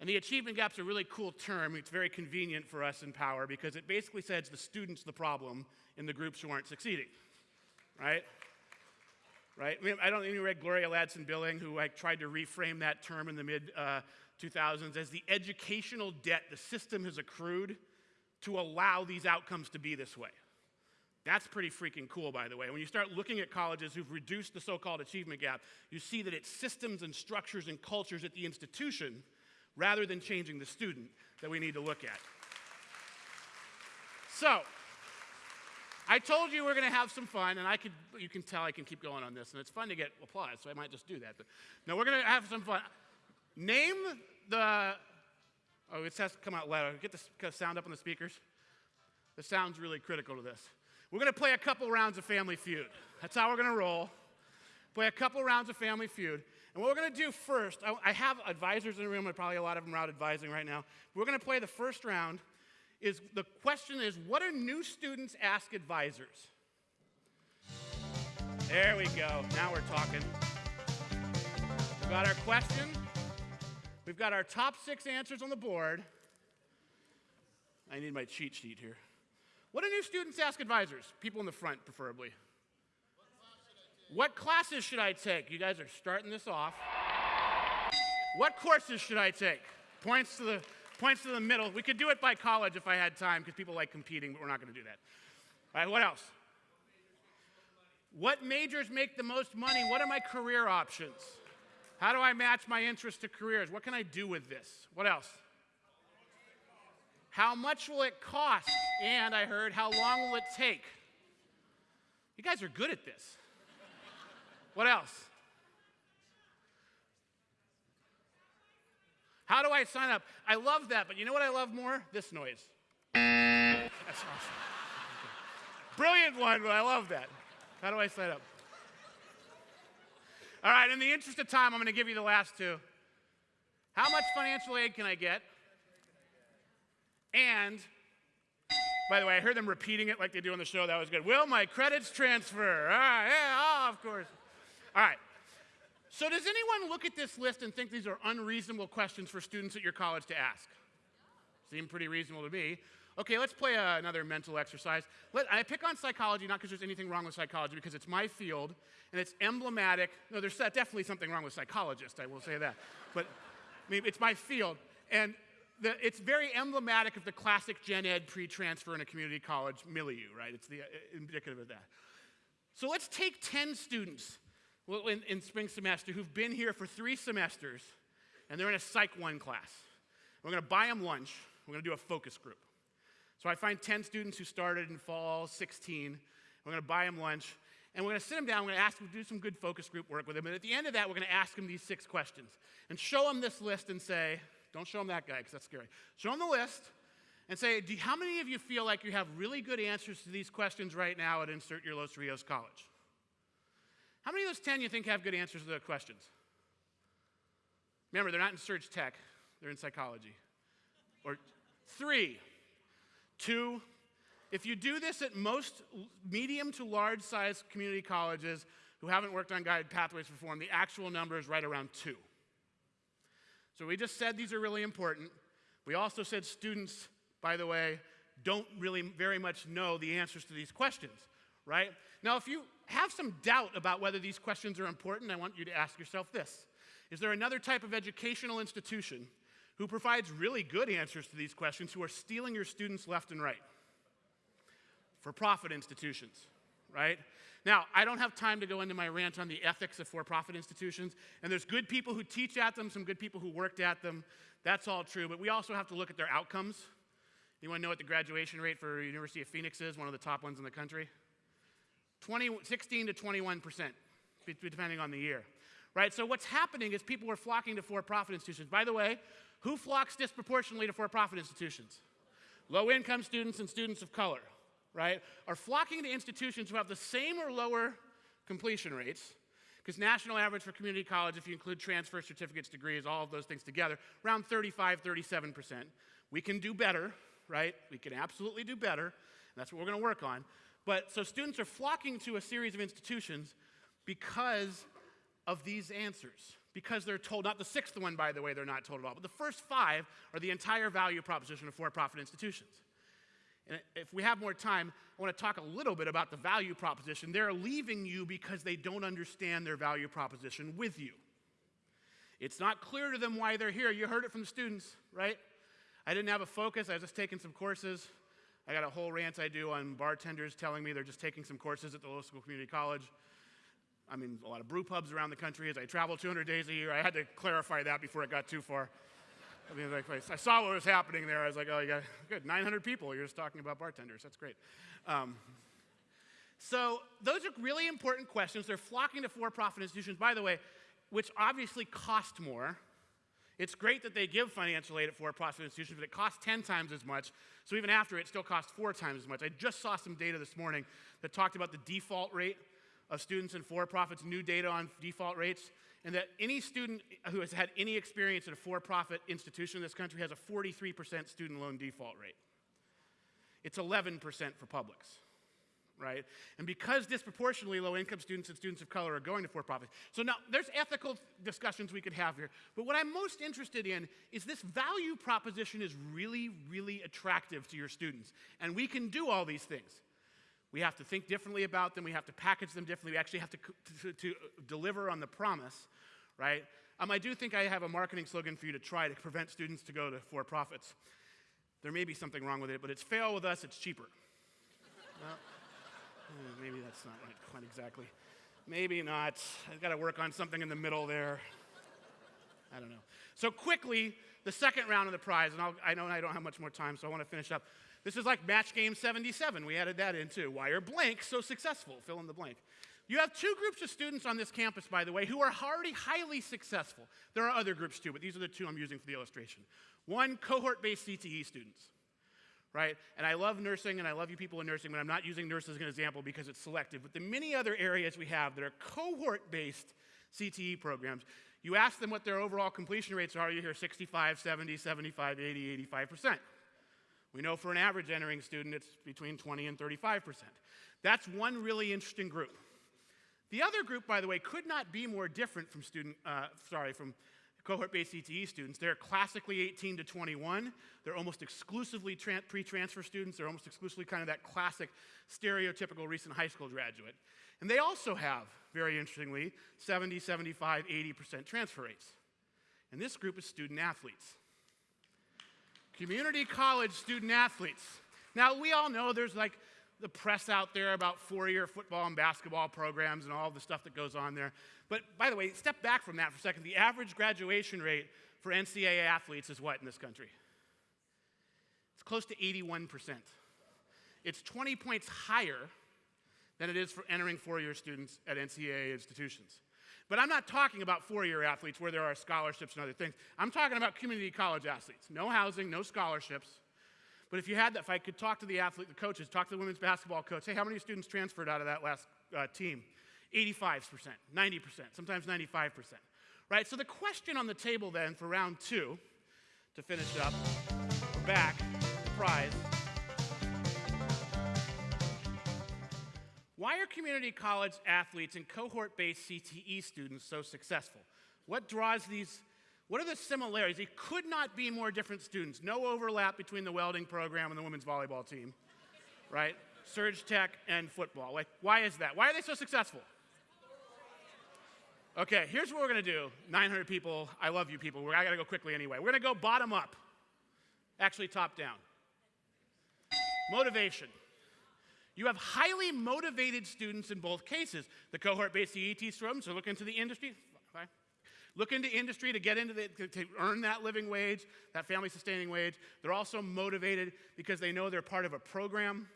And the achievement gap's a really cool term. It's very convenient for us in power because it basically says the student's the problem in the groups who aren't succeeding. Right? Right? I mean, I don't even read Gloria Ladson-Billings, who I tried to reframe that term in the mid uh, 2000s as the educational debt the system has accrued to allow these outcomes to be this way. That's pretty freaking cool, by the way. When you start looking at colleges who've reduced the so called achievement gap, you see that it's systems and structures and cultures at the institution rather than changing the student that we need to look at. So, I told you we're going to have some fun, and I could, you can tell I can keep going on this, and it's fun to get applause, so I might just do that. But no, we're going to have some fun. Name the, oh, it says come out loud. Get the sound up on the speakers. The sound's really critical to this. We're going to play a couple rounds of Family Feud. That's how we're going to roll. Play a couple rounds of Family Feud. And what we're going to do first, I, I have advisors in the room, and probably a lot of them are out advising right now. We're going to play the first round. Is the question is, what do new students ask advisors? There we go. Now we're talking. We've got our question. We've got our top six answers on the board. I need my cheat sheet here. What do new students ask advisors? People in the front, preferably. What classes should I take? You guys are starting this off. What courses should I take? Points to the points to the middle. We could do it by college if I had time because people like competing, but we're not going to do that. All right, what else? What majors make the most money? What are my career options? How do I match my interests to careers? What can I do with this? What else? How much will it cost? And I heard, how long will it take? You guys are good at this. What else? How do I sign up? I love that, but you know what I love more? This noise. That's awesome. Brilliant one, but I love that. How do I sign up? All right, in the interest of time, I'm going to give you the last two. How much financial aid can I get? And, by the way, I heard them repeating it like they do on the show. That was good. Will my credits transfer? All right, yeah, oh, of course. All right. So, does anyone look at this list and think these are unreasonable questions for students at your college to ask? Seem pretty reasonable to me. Okay, let's play uh, another mental exercise. Let, I pick on psychology not because there's anything wrong with psychology, because it's my field and it's emblematic. No, there's definitely something wrong with psychologists, I will say that. But I mean, it's my field. And the, it's very emblematic of the classic gen ed pre transfer in a community college milieu, right? It's the, uh, indicative of that. So let's take 10 students in, in spring semester who've been here for three semesters and they're in a Psych 1 class. We're going to buy them lunch. We're going to do a focus group. So I find 10 students who started in fall 16. We're going to buy them lunch. And we're going to sit them down. We're going to ask them to do some good focus group work with them. And at the end of that, we're going to ask them these six questions and show them this list and say, don't show them that guy because that's scary. Show them the list and say, do, how many of you feel like you have really good answers to these questions right now at Insert Your Los Rios College? How many of those 10 you think have good answers to the questions? Remember, they're not in search tech, they're in psychology. Or three, two, if you do this at most medium to large size community colleges who haven't worked on guided pathways reform, the actual number is right around two. So we just said these are really important. We also said students, by the way, don't really very much know the answers to these questions, right? Now, if you have some doubt about whether these questions are important, I want you to ask yourself this Is there another type of educational institution who provides really good answers to these questions who are stealing your students left and right? For profit institutions, right? Now, I don't have time to go into my rant on the ethics of for profit institutions, and there's good people who teach at them, some good people who worked at them. That's all true, but we also have to look at their outcomes. You want to know what the graduation rate for University of Phoenix is, one of the top ones in the country? 20, 16 to 21 percent, depending on the year. Right? So what's happening is people are flocking to for-profit institutions. By the way, who flocks disproportionately to for-profit institutions? Low-income students and students of color, right, are flocking to institutions who have the same or lower completion rates, because national average for community college, if you include transfer certificates, degrees, all of those things together, around 35, 37%. We can do better, right? We can absolutely do better, that's what we're going to work on. But so students are flocking to a series of institutions because of these answers. Because they're told, not the sixth one, by the way, they're not told at all, but the first five are the entire value proposition of for profit institutions. And if we have more time, I want to talk a little bit about the value proposition. They're leaving you because they don't understand their value proposition with you. It's not clear to them why they're here. You heard it from the students, right? I didn't have a focus, I was just taking some courses. I got a whole rant I do on bartenders telling me they're just taking some courses at the local community college. I mean, a lot of brew pubs around the country as I travel 200 days a year. I had to clarify that before it got too far. I mean, like, I saw what was happening there. I was like, oh, you got good, 900 people. You're just talking about bartenders. That's great. Um, so those are really important questions. They're flocking to for-profit institutions, by the way, which obviously cost more it's great that they give financial aid at for-profit institutions, but it costs 10 times as much. So even after it still costs four times as much. I just saw some data this morning that talked about the default rate of students in for-profits, new data on default rates, and that any student who has had any experience at a for-profit institution in this country has a 43% student loan default rate. It's 11% for publics right? And because disproportionately low income students and students of color are going to for profit. So now there's ethical discussions we could have here. But what I'm most interested in is this value proposition is really, really attractive to your students. And we can do all these things. We have to think differently about them. We have to package them differently. We actually have to, to, to deliver on the promise, right? Um, I do think I have a marketing slogan for you to try to prevent students to go to for profits. There may be something wrong with it, but it's fail with us, it's cheaper. well, Hmm, maybe that's not right, quite exactly. Maybe not. I've got to work on something in the middle there. I don't know. So quickly, the second round of the prize, and I'll, I know I don't have much more time, so I want to finish up. This is like match game 77. We added that in too. Why are blank so successful? Fill in the blank. You have two groups of students on this campus, by the way, who are already highly successful. There are other groups too, but these are the two I'm using for the illustration. One, cohort-based CTE students, right? And I love nursing, and I love you people in nursing, but I'm not using nurses as an example because it's selective. But the many other areas we have that are cohort-based CTE programs, you ask them what their overall completion rates are, you hear 65, 70, 75, 80, 85%. We know for an average entering student, it's between 20 and 35%. That's one really interesting group. The other group, by the way, could not be more different from student, uh, sorry, from cohort-based CTE students. They're classically 18 to 21. They're almost exclusively pre-transfer students. They're almost exclusively kind of that classic stereotypical recent high school graduate. And they also have, very interestingly, 70, 75, 80% transfer rates. And this group is student athletes. Community college student athletes. Now, we all know there's like the press out there about four year football and basketball programs and all the stuff that goes on there. But by the way, step back from that for a second. The average graduation rate for NCAA athletes is what in this country? It's close to 81%. It's 20 points higher than it is for entering four year students at NCAA institutions. But I'm not talking about four year athletes where there are scholarships and other things. I'm talking about community college athletes. No housing, no scholarships but if you had that, if I could talk to the athlete, the coaches, talk to the women's basketball coach, hey, how many students transferred out of that last uh, team? 85%, 90%, sometimes 95%. Right? So the question on the table then for round two, to finish up, we're back, prize. Why are community college athletes and cohort based CTE students so successful? What draws these what are the similarities? It could not be more different students. No overlap between the welding program and the women's volleyball team, right? Surge tech and football. Like, why is that? Why are they so successful? Okay, here's what we're gonna do. 900 people, I love you people. I gotta go quickly anyway. We're gonna go bottom up, actually top down. Motivation. You have highly motivated students in both cases. The cohort based CET students are looking to the industry look into industry to get into the, to, earn that living wage, that family sustaining wage. They're also motivated because they know they're part of a program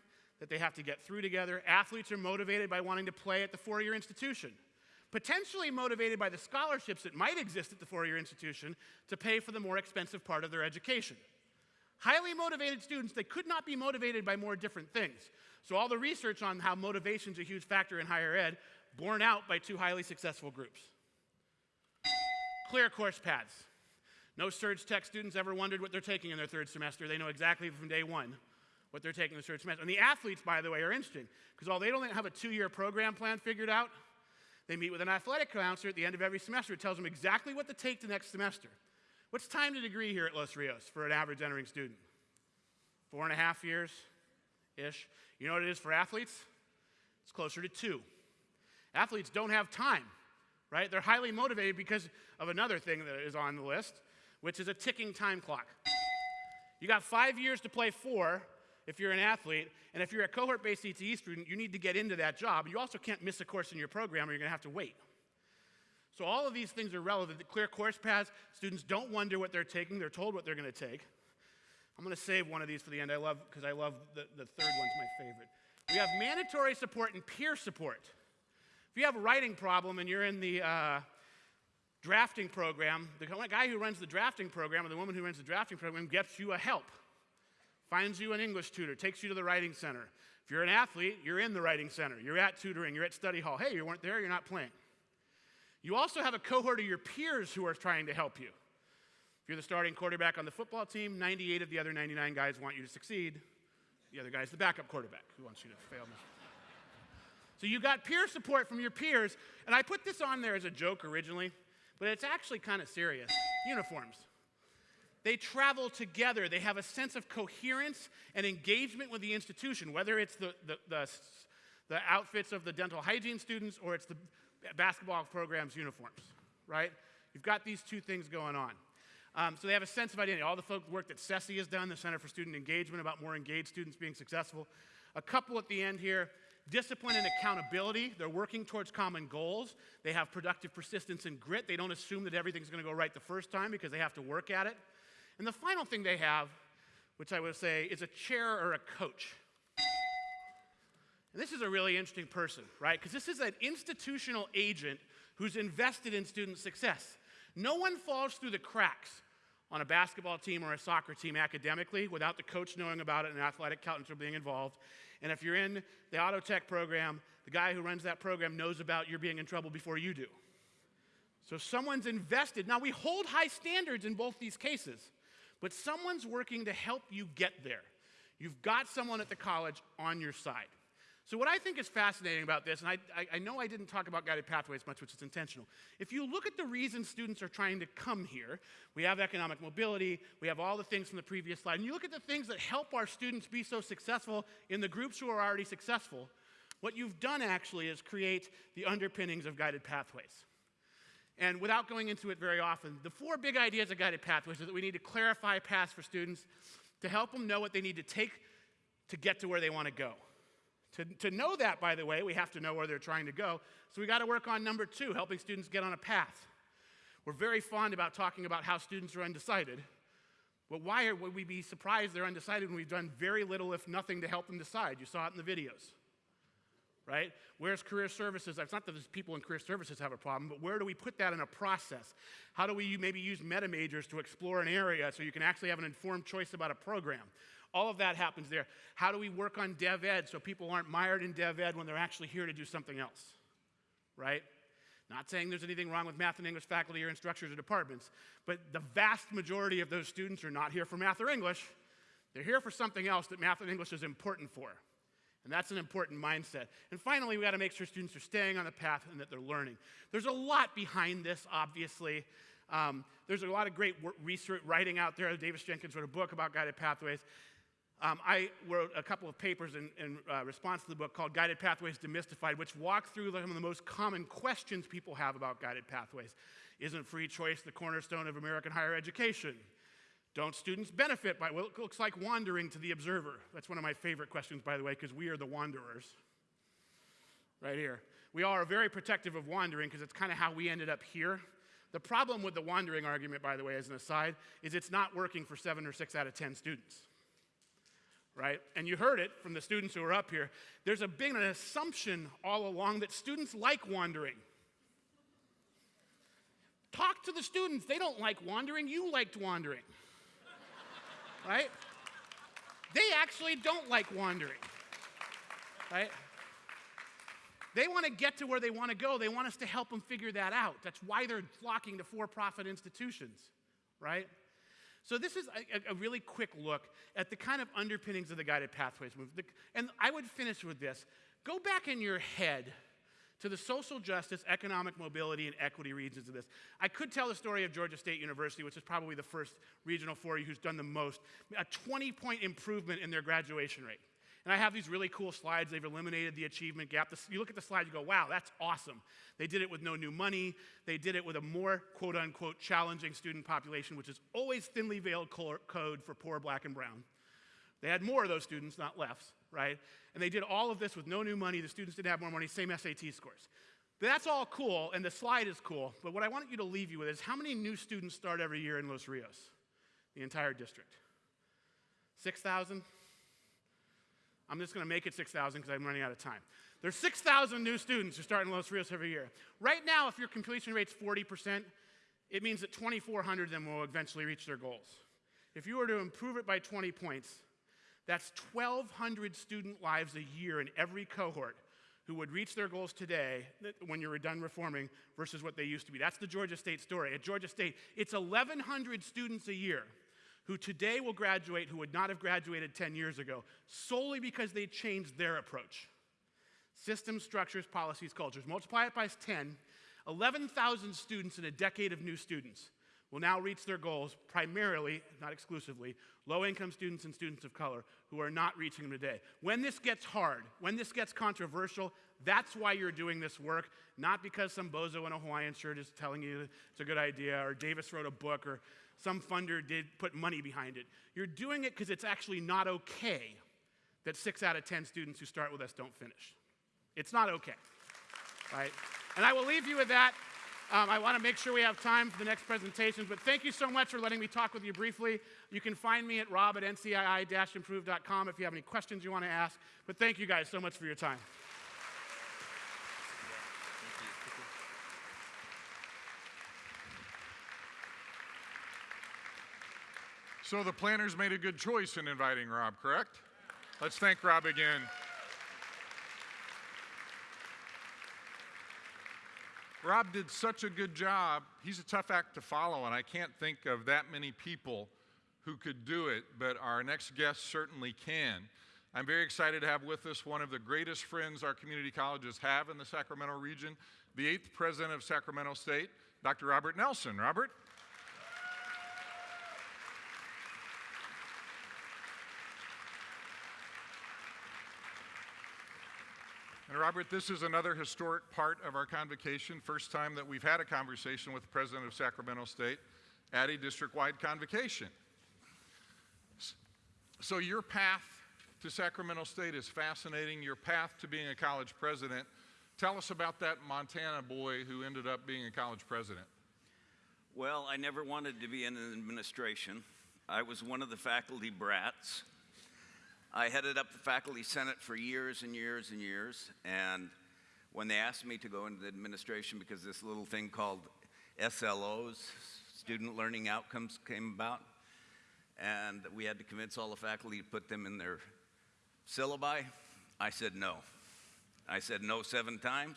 that they have to get through together. Athletes are motivated by wanting to play at the four year institution, potentially motivated by the scholarships that might exist at the four year institution to pay for the more expensive part of their education. Highly motivated students, they could not be motivated by more different things. So, all the research on how motivation is a huge factor in higher ed, borne out by two highly successful groups. Clear course paths. No surge tech students ever wondered what they're taking in their third semester. They know exactly from day one what they're taking in the third semester. And the athletes, by the way, are interesting because although they don't have a two year program plan figured out, they meet with an athletic counselor at the end of every semester. It tells them exactly what to take the next semester. What's time to degree here at Los Rios for an average entering student? Four and a half years ish. You know what it is for athletes? It's closer to two. Athletes don't have time right? They're highly motivated because of another thing that is on the list, which is a ticking time clock. You got five years to play four if you're an athlete, and if you're a cohort based CTE student, you need to get into that job. You also can't miss a course in your program or you're to have to wait. So, all of these things are relevant. The clear course paths, students don't wonder what they're taking, they're told what they're going to take. I'm going to save one of these for the end. I love, because I love the, the third one's my favorite. We have mandatory support and peer support. If you have a writing problem and you're in the uh, drafting program, the guy who runs the drafting program or the woman who runs the drafting program gets you a help, finds you an English tutor, takes you to the writing center. If you're an athlete, you're in the writing center. You're at tutoring, you're at study hall. Hey, you weren't there, you're not playing. You also have a cohort of your peers who are trying to help you. If you're the starting quarterback on the football team, 98 of the other 99 guys want you to succeed. The other guy's the backup quarterback who wants you to fail. So you got peer support from your peers. And I put this on there as a joke originally, but it's actually kind of serious. Uniforms. They travel together. They have a sense of coherence and engagement with the institution, whether it's the, the, the, the outfits of the dental hygiene students or it's the basketball program's uniforms, right? You've got these two things going on. Um, so they have a sense of identity. All the folk work that CESI has done, the Center for Student Engagement, about more engaged students being successful. A couple at the end here discipline and accountability. They're working towards common goals. They have productive persistence and grit. They don't assume that everything's going to go right the first time because they have to work at it. And the final thing they have, which I would say is a chair or a coach. And this is a really interesting person, right? Because this is an institutional agent who's invested in student success. No one falls through the cracks on a basketball team or a soccer team academically without the coach knowing about it and athletic are being involved. And if you're in the auto tech program, the guy who runs that program knows about your being in trouble before you do. So someone's invested. Now, we hold high standards in both these cases, but someone's working to help you get there. You've got someone at the college on your side. So, what I think is fascinating about this, and I, I, I, know I didn't talk about guided pathways much, which is intentional. If you look at the reason students are trying to come here, we have economic mobility, we have all the things from the previous slide, and you look at the things that help our students be so successful in the groups who are already successful, what you've done actually is create the underpinnings of guided pathways. And without going into it very often, the four big ideas of guided pathways are that we need to clarify paths for students to help them know what they need to take to get to where they want to go. To, to know that, by the way, we have to know where they're trying to go. So we got to work on number two, helping students get on a path. We're very fond about talking about how students are undecided. But why would we be surprised they're undecided when we've done very little, if nothing, to help them decide? You saw it in the videos, right? Where's career services? It's not that people in career services have a problem, but where do we put that in a process? How do we maybe use meta majors to explore an area so you can actually have an informed choice about a program? All of that happens there. How do we work on dev ed so people aren't mired in dev ed when they're actually here to do something else? Right? Not saying there's anything wrong with math and English faculty or instructors or departments, but the vast majority of those students are not here for math or English. They're here for something else that math and English is important for. And that's an important mindset. And finally, we got to make sure students are staying on the path and that they're learning. There's a lot behind this, obviously. Um, there's a lot of great research writing out there. Davis Jenkins wrote a book about guided pathways. Um, I wrote a couple of papers in, in uh, response to the book called Guided Pathways Demystified, which walk through some of the most common questions people have about guided pathways. Isn't free choice the cornerstone of American higher education? Don't students benefit by what looks like wandering to the observer? That's one of my favorite questions, by the way, because we are the wanderers. Right here. We all are very protective of wandering because it's kind of how we ended up here. The problem with the wandering argument, by the way, as an aside, is it's not working for seven or six out of 10 students right? And you heard it from the students who are up here. There's a big an assumption all along that students like wandering. Talk to the students. They don't like wandering. You liked wandering, *laughs* right? They actually don't like wandering, right? They want to get to where they want to go. They want us to help them figure that out. That's why they're flocking to for profit institutions, right? So this is a, a, really quick look at the kind of underpinnings of the guided pathways movement. And I would finish with this. Go back in your head to the social justice, economic mobility, and equity regions of this. I could tell the story of Georgia State University, which is probably the first regional for you who's done the most, a 20 point improvement in their graduation rate. And I have these really cool slides. They've eliminated the achievement gap. You look at the slide, you go, wow, that's awesome. They did it with no new money. They did it with a more quote unquote challenging student population, which is always thinly veiled code for poor, black, and brown. They had more of those students, not less, right? And they did all of this with no new money. The students didn't have more money, same SAT scores. That's all cool, and the slide is cool. But what I want you to leave you with is how many new students start every year in Los Rios, the entire district? 6,000? I'm just going to make it 6,000 because I'm running out of time. There's 6,000 new students who start in Los Rios every year. Right now, if your completion rate's 40%, it means that 2,400 of them will eventually reach their goals. If you were to improve it by 20 points, that's 1,200 student lives a year in every cohort who would reach their goals today when you're done reforming versus what they used to be. That's the Georgia State story. At Georgia State, it's 1,100 students a year who today will graduate who would not have graduated 10 years ago solely because they changed their approach. Systems, structures, policies, cultures. Multiply it by 10, 11,000 students in a decade of new students will now reach their goals primarily, not exclusively, low income students and students of color who are not reaching them today. When this gets hard, when this gets controversial, that's why you're doing this work, not because some bozo in a Hawaiian shirt is telling you it's a good idea or Davis wrote a book or some funder did put money behind it. You're doing it because it's actually not okay that six out of 10 students who start with us don't finish. It's not okay, right? And I will leave you with that. Um, I want to make sure we have time for the next presentations, but thank you so much for letting me talk with you briefly. You can find me at rob at ncii-improve.com if you have any questions you want to ask. But thank you guys so much for your time. So the planners made a good choice in inviting Rob, correct? Let's thank Rob again. Rob did such a good job. He's a tough act to follow, and I can't think of that many people who could do it, but our next guest certainly can. I'm very excited to have with us one of the greatest friends our community colleges have in the Sacramento region, the eighth president of Sacramento State, Dr. Robert Nelson. Robert? And Robert, this is another historic part of our convocation. First time that we've had a conversation with the president of Sacramento State at a district-wide convocation. So your path to Sacramento State is fascinating. Your path to being a college president. Tell us about that Montana boy who ended up being a college president. Well, I never wanted to be in administration. I was one of the faculty brats. I headed up the faculty senate for years and years and years. And when they asked me to go into the administration because this little thing called SLOs, student learning outcomes, came about, and we had to convince all the faculty to put them in their syllabi, I said no. I said no seven times.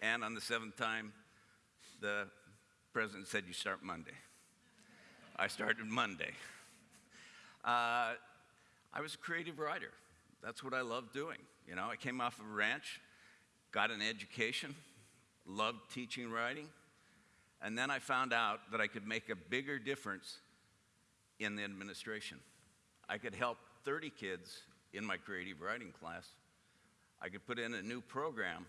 And on the seventh time, the president said, You start Monday. I started Monday. Uh, I was a creative writer. That's what I loved doing. You know, I came off of a ranch, got an education, loved teaching writing, and then I found out that I could make a bigger difference in the administration. I could help 30 kids in my creative writing class. I could put in a new program,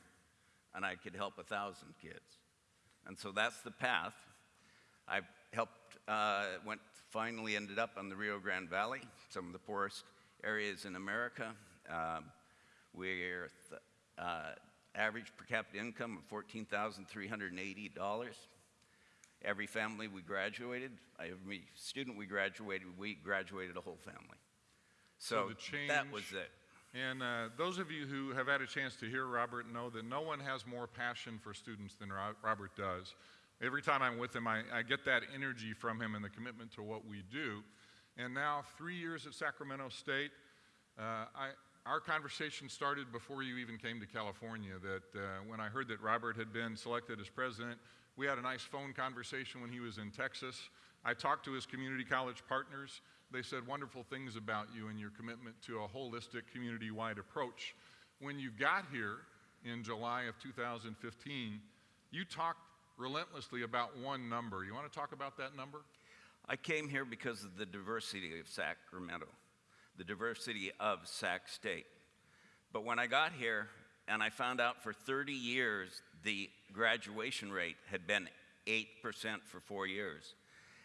and I could help a thousand kids. And so that's the path. I helped, uh, went, finally ended up on the Rio Grande Valley, some of the poorest areas in America. Um, we're th- uh, average per capita income of $14,380. Every family we graduated, every student we graduated, we graduated a whole family. So, the change, that was it. And uh, those of you who have had a chance to hear Robert know that no one has more passion for students than Robert does. Every time I'm with him, I, I get that energy from him and the commitment to what we do. And now, three years at Sacramento State, uh, I, our conversation started before you even came to California. That uh, when I heard that Robert had been selected as president, we had a nice phone conversation when he was in Texas. I talked to his community college partners. They said wonderful things about you and your commitment to a holistic community wide approach. When you got here in July of 2015, you talked relentlessly about one number. You want to talk about that number? I came here because of the diversity of Sacramento, the diversity of Sac State. But when I got here and I found out for 30 years the graduation rate had been 8% for four years,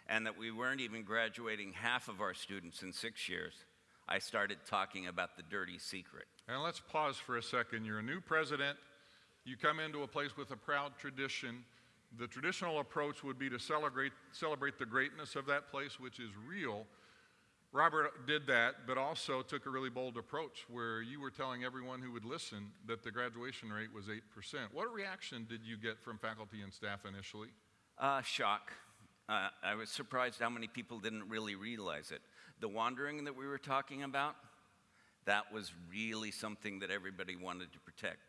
and that we weren't even graduating half of our students in six years, I started talking about the dirty secret. And let's pause for a second. You're a new president. You come into a place with a proud tradition. The traditional approach would be to celebrate, celebrate the greatness of that place, which is real. Robert did that, but also took a really bold approach where you were telling everyone who would listen that the graduation rate was 8%. What reaction did you get from faculty and staff initially? Uh, shock. Uh, I was surprised how many people didn't really realize it. The wandering that we were talking about, that was really something that everybody wanted to protect.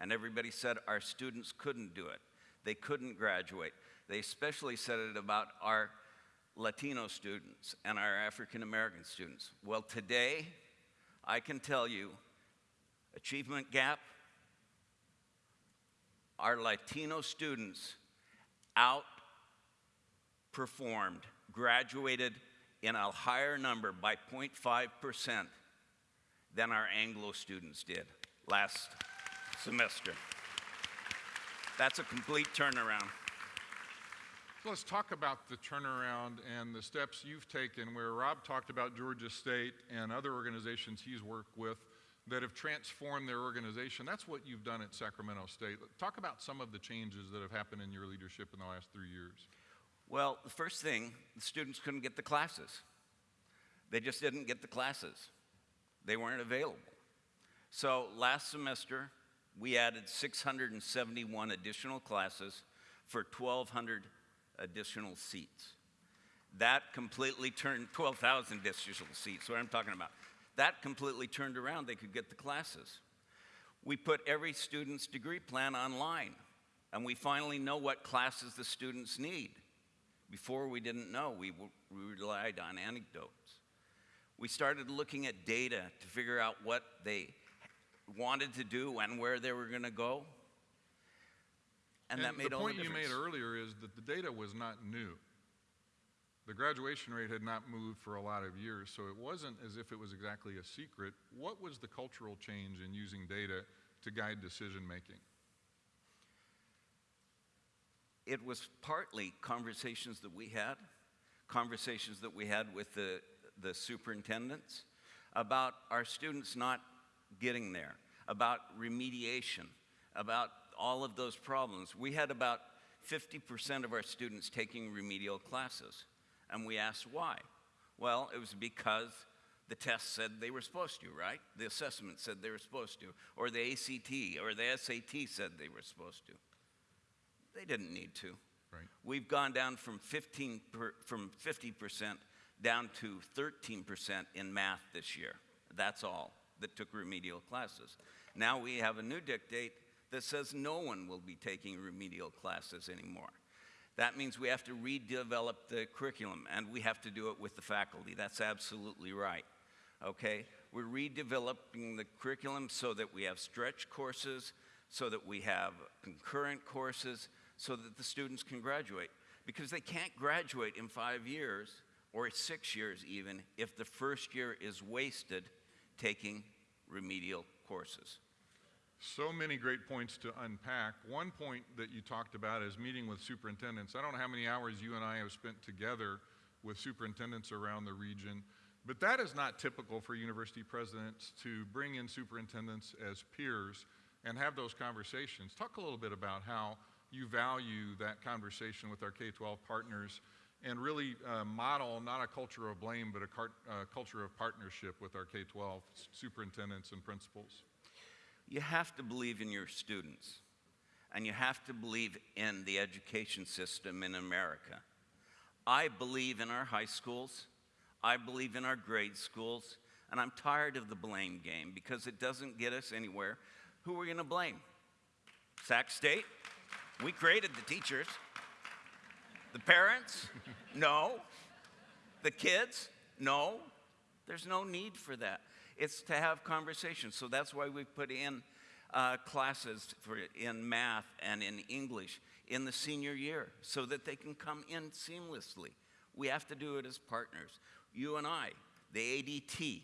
And everybody said our students couldn't do it. They couldn't graduate. They especially said it about our Latino students and our African American students. Well, today, I can tell you, achievement gap, our Latino students outperformed, graduated in a higher number by 0.5% than our Anglo students did last semester. That's a complete turnaround. So let's talk about the turnaround and the steps you've taken where Rob talked about Georgia State and other organizations he's worked with. that have transformed their organization. That's what you've done at Sacramento State. Talk about some of the changes that have happened in your leadership in the last three years. Well, the first thing, the students couldn't get the classes. They just didn't get the classes. They weren't available. So last semester, we added 671 additional classes for 1,200 additional seats. That completely turned 12,000 additional seats, what I'm talking about. That completely turned around. They could get the classes. We put every student's degree plan online, and we finally know what classes the students need. Before we didn't know, we, we relied on anecdotes. We started looking at data to figure out what they wanted to do and where they were going to go. And, that made the all point the point you made earlier is that the data was not new. The graduation rate had not moved for a lot of years, so it wasn't as if it was exactly a secret. What was the cultural change in using data to guide decision making? it was partly conversations that we had, conversations that we had with the, the superintendents about our students not getting there, about remediation, about all of those problems. We had about 50% of our students taking remedial classes, and we asked why. Well, it was because the test said they were supposed to, right? The assessment said they were supposed to, or the ACT or the SAT said they were supposed to. They didn't need to. Right. We've gone down from 15 per, from 50% down to 13% in math this year. That's all that took remedial classes. Now we have a new dictate that says no one will be taking remedial classes anymore. That means we have to redevelop the curriculum and we have to do it with the faculty. That's absolutely right. Okay? We're redeveloping the curriculum so that we have stretch courses, so that we have concurrent courses, so that the students can graduate. Because they can't graduate in five years or six years even if the first year is wasted taking remedial courses. So many great points to unpack. One point that you talked about is meeting with superintendents. I don't know how many hours you and I have spent together with superintendents around the region, but that is not typical for university presidents to bring in superintendents as peers and have those conversations. Talk a little bit about how you value that conversation with our K 12 partners and really uh, model not a culture of blame, but a uh, culture of partnership with our K 12 superintendents and principals. You have to believe in your students, and you have to believe in the education system in America. I believe in our high schools, I believe in our grade schools, and I'm tired of the blame game because it doesn't get us anywhere. Who are we going to blame? Sac State? We created the teachers. The parents? No. The kids? No. There's no need for that. It's to have conversations. So that's why we put in uh, classes for, in math and in English in the senior year so that they can come in seamlessly. We have to do it as partners. You and I, the ADT,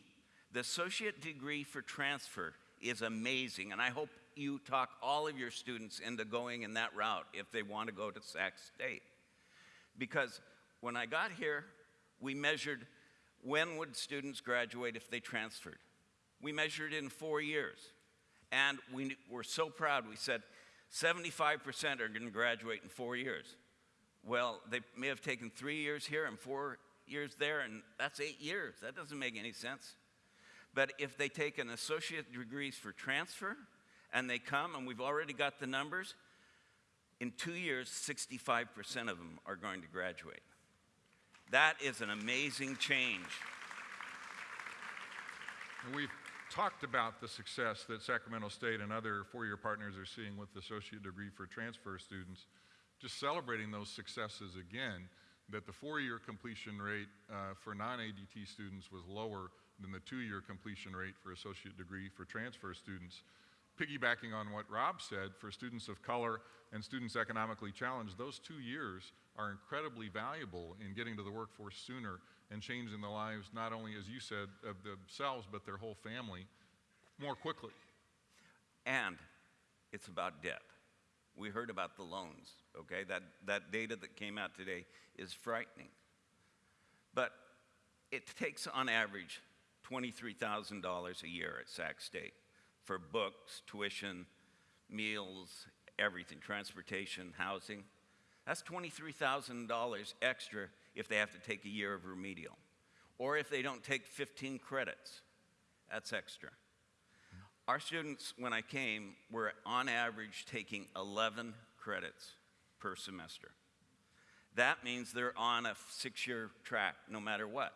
the associate degree for transfer is amazing, and I hope you talk all of your students into going in that route if they want to go to Sac State. Because when I got here, we measured when would students graduate if they transferred. We measured in four years. And we were so proud, we said 75% are going to graduate in four years. Well, they may have taken three years here and four years there, and that's eight years. That doesn't make any sense. But if they take an associate degrees for transfer and they come, and we've already got the numbers, in two years, 65% of them are going to graduate. That is an amazing change. And we've talked about the success that Sacramento State and other four-year partners are seeing with the associate degree for transfer students. Just celebrating those successes again, that the four-year completion rate uh, for non-ADT students was lower than the two-year completion rate for associate degree for transfer students. Piggybacking on what Rob said, for students of color and students economically challenged, those two years are incredibly valuable in getting to the workforce sooner and changing the lives, not only, as you said, of themselves, but their whole family more quickly. And it's about debt. We heard about the loans, okay? That, that data that came out today is frightening. But it takes, on average, $23,000 a year at Sac State for books, tuition, meals, everything, transportation, housing. That's $23,000 extra if they have to take a year of remedial. Or if they don't take 15 credits, that's extra. Our students, when I came, were on average taking 11 credits per semester. That means they're on a six year track no matter what.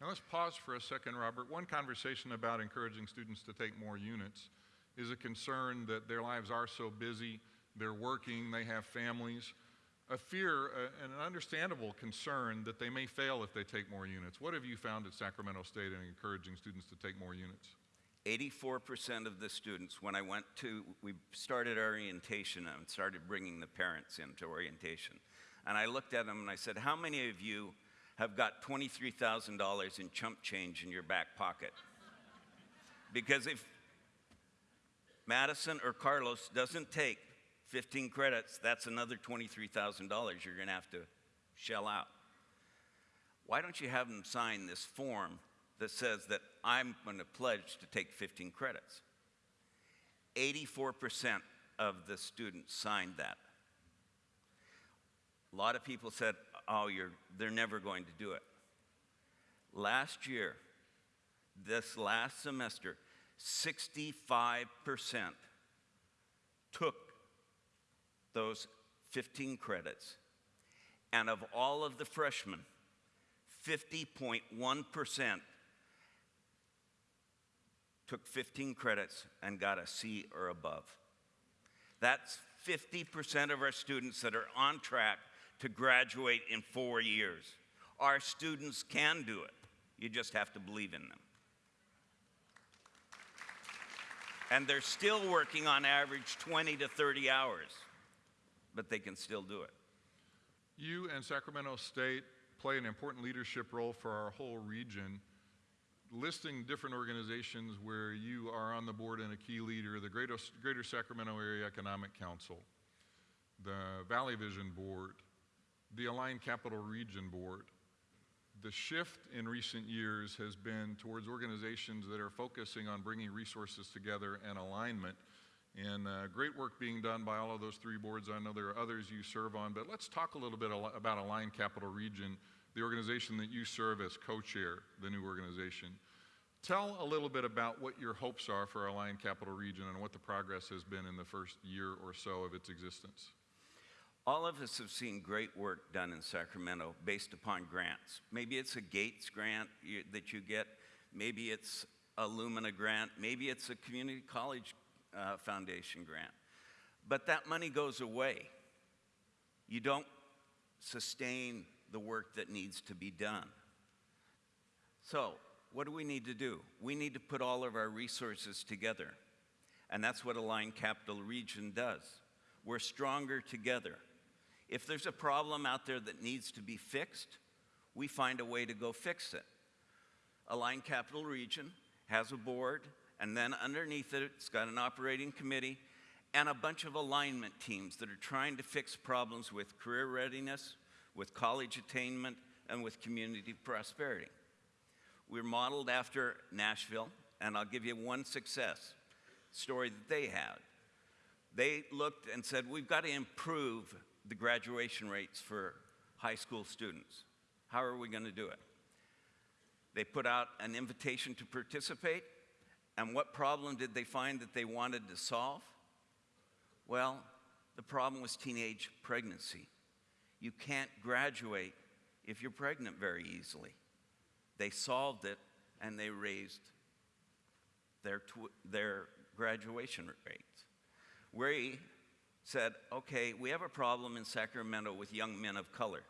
Now let's pause for a second, Robert. One conversation about encouraging students to take more units is a concern that their lives are so busy, they're working, they have families, a fear uh, and an understandable concern that they may fail if they take more units. What have you found at Sacramento State in encouraging students to take more units? 84% of the students, when I went to, we started orientation and started bringing the parents into orientation. And I looked at them and I said, How many of you have got $23,000 in chump change in your back pocket? Because if Madison or Carlos doesn't take 15 credits, that's another $23,000 you're going to have to shell out. Why don't you have them sign this form that says that I'm going to pledge to take 15 credits? 84% of the students signed that. A lot of people said, oh, you're, they're never going to do it. Last year, this last semester, 65% took those 15 credits. And of all of the freshmen, 50.1% took 15 credits and got a C or above. That's 50% of our students that are on track to graduate in four years. Our students can do it. You just have to believe in them. And they're still working on average 20 to 30 hours, but they can still do it. You and Sacramento State play an important leadership role for our whole region. Listing different organizations where you are on the board and a key leader the Greater, Greater Sacramento Area Economic Council, the Valley Vision Board, the Align Capital Region Board. The shift in recent years has been towards organizations that are focusing on bringing resources together and alignment. And uh, great work being done by all of those three boards. I know there are others you serve on, but let's talk a little bit about Align Capital Region, the organization that you serve as co chair, the new organization. Tell a little bit about what your hopes are for Align Capital Region and what the progress has been in the first year or so of its existence. All of us have seen great work done in Sacramento based upon grants. Maybe it's a Gates grant that you get, maybe it's a Lumina grant, maybe it's a community college uh, foundation grant. But that money goes away. You don't sustain the work that needs to be done. So, what do we need to do? We need to put all of our resources together. And that's what Align Capital Region does. We're stronger together. If there's a problem out there that needs to be fixed, we find a way to go fix it. Align Capital Region has a board, and then underneath it, it's got an operating committee and a bunch of alignment teams that are trying to fix problems with career readiness, with college attainment, and with community prosperity. We're modeled after Nashville, and I'll give you one success story that they had. They looked and said, We've got to improve the graduation rates for high school students. How are we going to do it? They put out an invitation to participate, and what problem did they find that they wanted to solve? Well, the problem was teenage pregnancy. You can't graduate if you're pregnant very easily. They solved it and they raised their, their graduation rates. We said, okay, we have a problem in Sacramento with young men of color.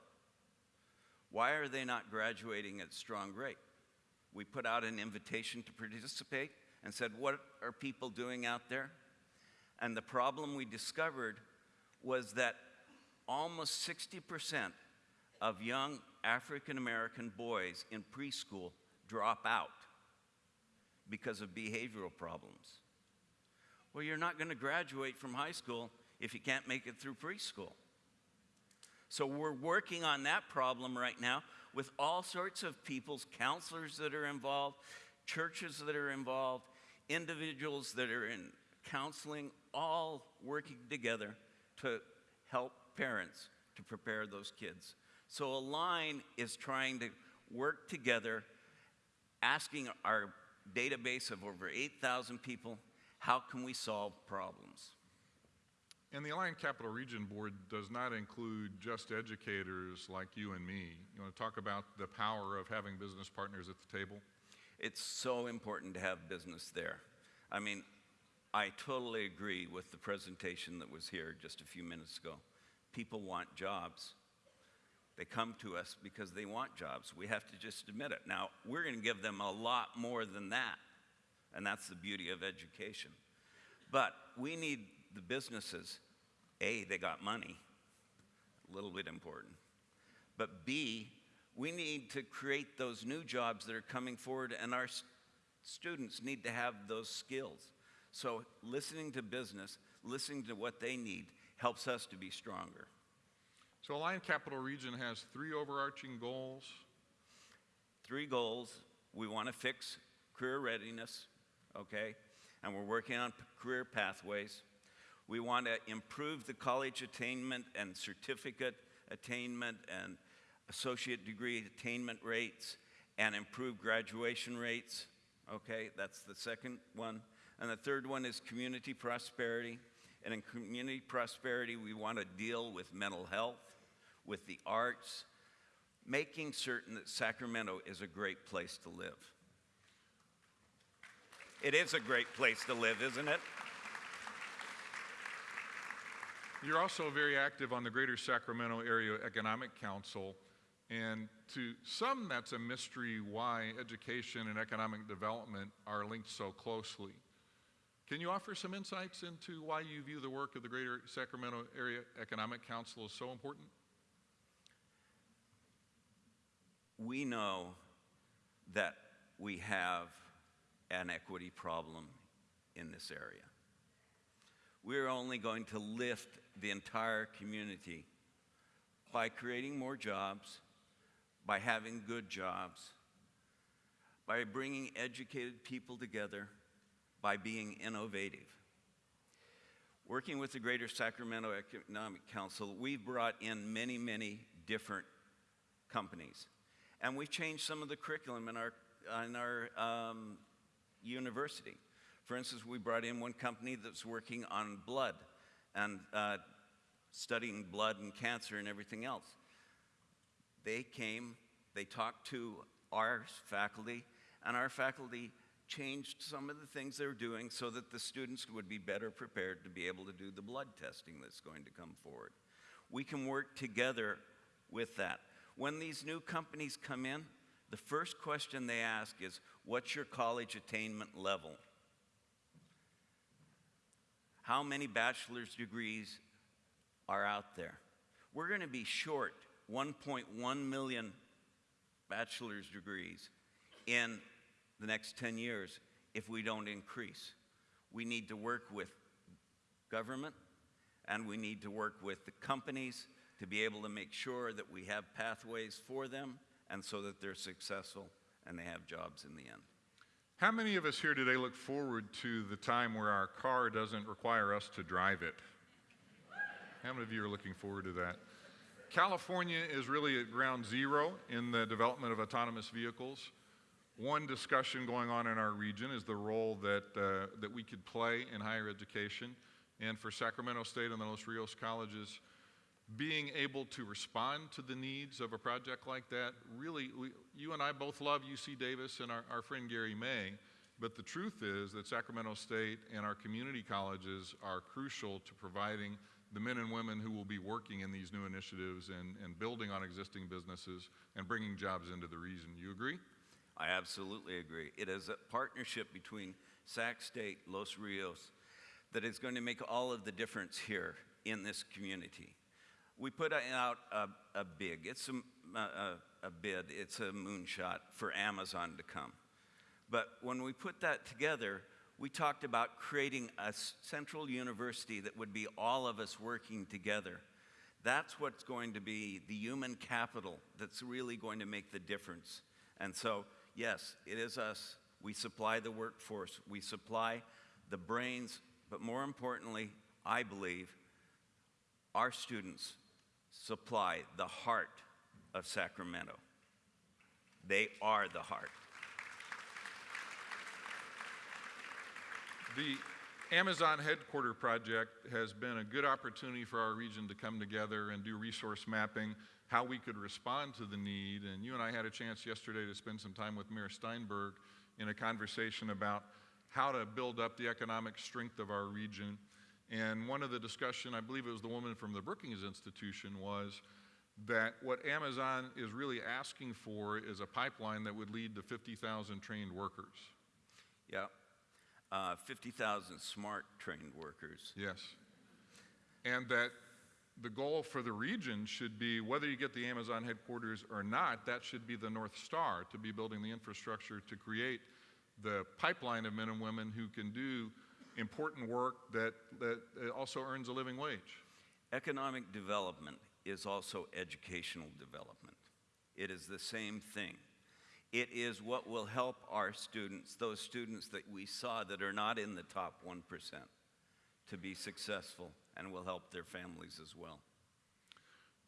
Why are they not graduating at strong rate? We put out an invitation to participate and said, what are people doing out there? And the problem we discovered was that almost 60% of young African American boys in preschool drop out because of behavioral problems. Well, you're not going to graduate from high school if you can't make it through preschool. So we're working on that problem right now with all sorts of people's counselors that are involved, churches that are involved, individuals that are in counseling, all working together to help parents to prepare those kids. So Align is trying to work together, asking our database of over 8,000 people, how can we solve problems? And the Align Capital Region Board does not include just educators like you and me. You want to talk about the power of having business partners at the table? It's so important to have business there. I mean, I totally agree with the presentation that was here just a few minutes ago. People want jobs. They come to us because they want jobs. We have to just admit it. Now, we're going to give them a lot more than that, and that's the beauty of education. But we need the businesses. A, they got money, a little bit important. But B, we need to create those new jobs that are coming forward, and our students need to have those skills. So, listening to business, listening to what they need, helps us to be stronger. So Align Capital Region has three overarching goals. Three goals we want to fix career readiness, okay? And we're working on career pathways. We want to improve the college attainment and certificate attainment and associate degree attainment rates and improve graduation rates. Okay, that's the second one. And the third one is community prosperity. And in community prosperity, we want to deal with mental health, with the arts, making certain that Sacramento is a great place to live. It is a great place to live, isn't it? You're also very active on the Greater Sacramento Area Economic Council, and to some, that's a mystery why education and economic development are linked so closely. Can you offer some insights into why you view the work of the Greater Sacramento Area Economic Council as so important? We know that we have an equity problem in this area. We're only going to lift the entire community by creating more jobs, by having good jobs, by bringing educated people together, by being innovative. Working with the Greater Sacramento Economic Council, we've brought in many, many different companies. And we've changed some of the curriculum in our, in our um, university. For instance, we brought in one company that's working on blood and uh, studying blood and cancer and everything else. They came, they talked to our faculty, and our faculty changed some of the things they were doing so that the students would be better prepared to be able to do the blood testing that's going to come forward. We can work together with that. When these new companies come in, the first question they ask is, What's your college attainment level? How many bachelor's degrees are out there? We're going to be short 1.1 million bachelor's degrees in the next 10 years if we don't increase. We need to work with government and we need to work with the companies to be able to make sure that we have pathways for them and so that they're successful and they have jobs in the end. How many of us here today look forward to the time where our car doesn't require us to drive it? How many of you are looking forward to that? California is really at ground zero in the development of autonomous vehicles. One discussion going on in our region is the role that, uh, that we could play in higher education. And for Sacramento State and the Los Rios colleges, being able to respond to the needs of a project like that, really, we, you and I both love UC Davis and our, our friend Gary May, but the truth is that Sacramento State and our community colleges are crucial to providing the men and women who will be working in these new initiatives and, and building on existing businesses and bringing jobs into the region. You agree? I absolutely agree. It is a partnership between Sac State, Los Rios, that is going to make all of the difference here in this community. We put out a, a big, it's a, a, a bid, it's a moonshot for Amazon to come. But when we put that together, we talked about creating a central university that would be all of us working together. That's what's going to be the human capital that's really going to make the difference. And so, yes, it is us we supply the workforce, we supply the brains, but more importantly, I believe our students supply the heart of Sacramento. They are the heart. The Amazon headquarter project has been a good opportunity for our region to come together and do resource mapping, how we could respond to the need. And you and I had a chance yesterday to spend some time with Mayor Steinberg in a conversation about how to build up the economic strength of our region. And one of the discussion, I believe it was the woman from the Brookings Institution, was that what Amazon is really asking for is a pipeline that would lead to 50,000 trained workers. Yeah. Uh, 50,000 smart trained workers. Yes. And that the goal for the region should be whether you get the Amazon headquarters or not, that should be the North Star to be building the infrastructure to create the pipeline of men and women who can do important work that, that also earns a living wage. Economic development is also educational development. It is the same thing. It is what will help our students, those students that we saw that are not in the top 1%, to be successful and will help their families as well.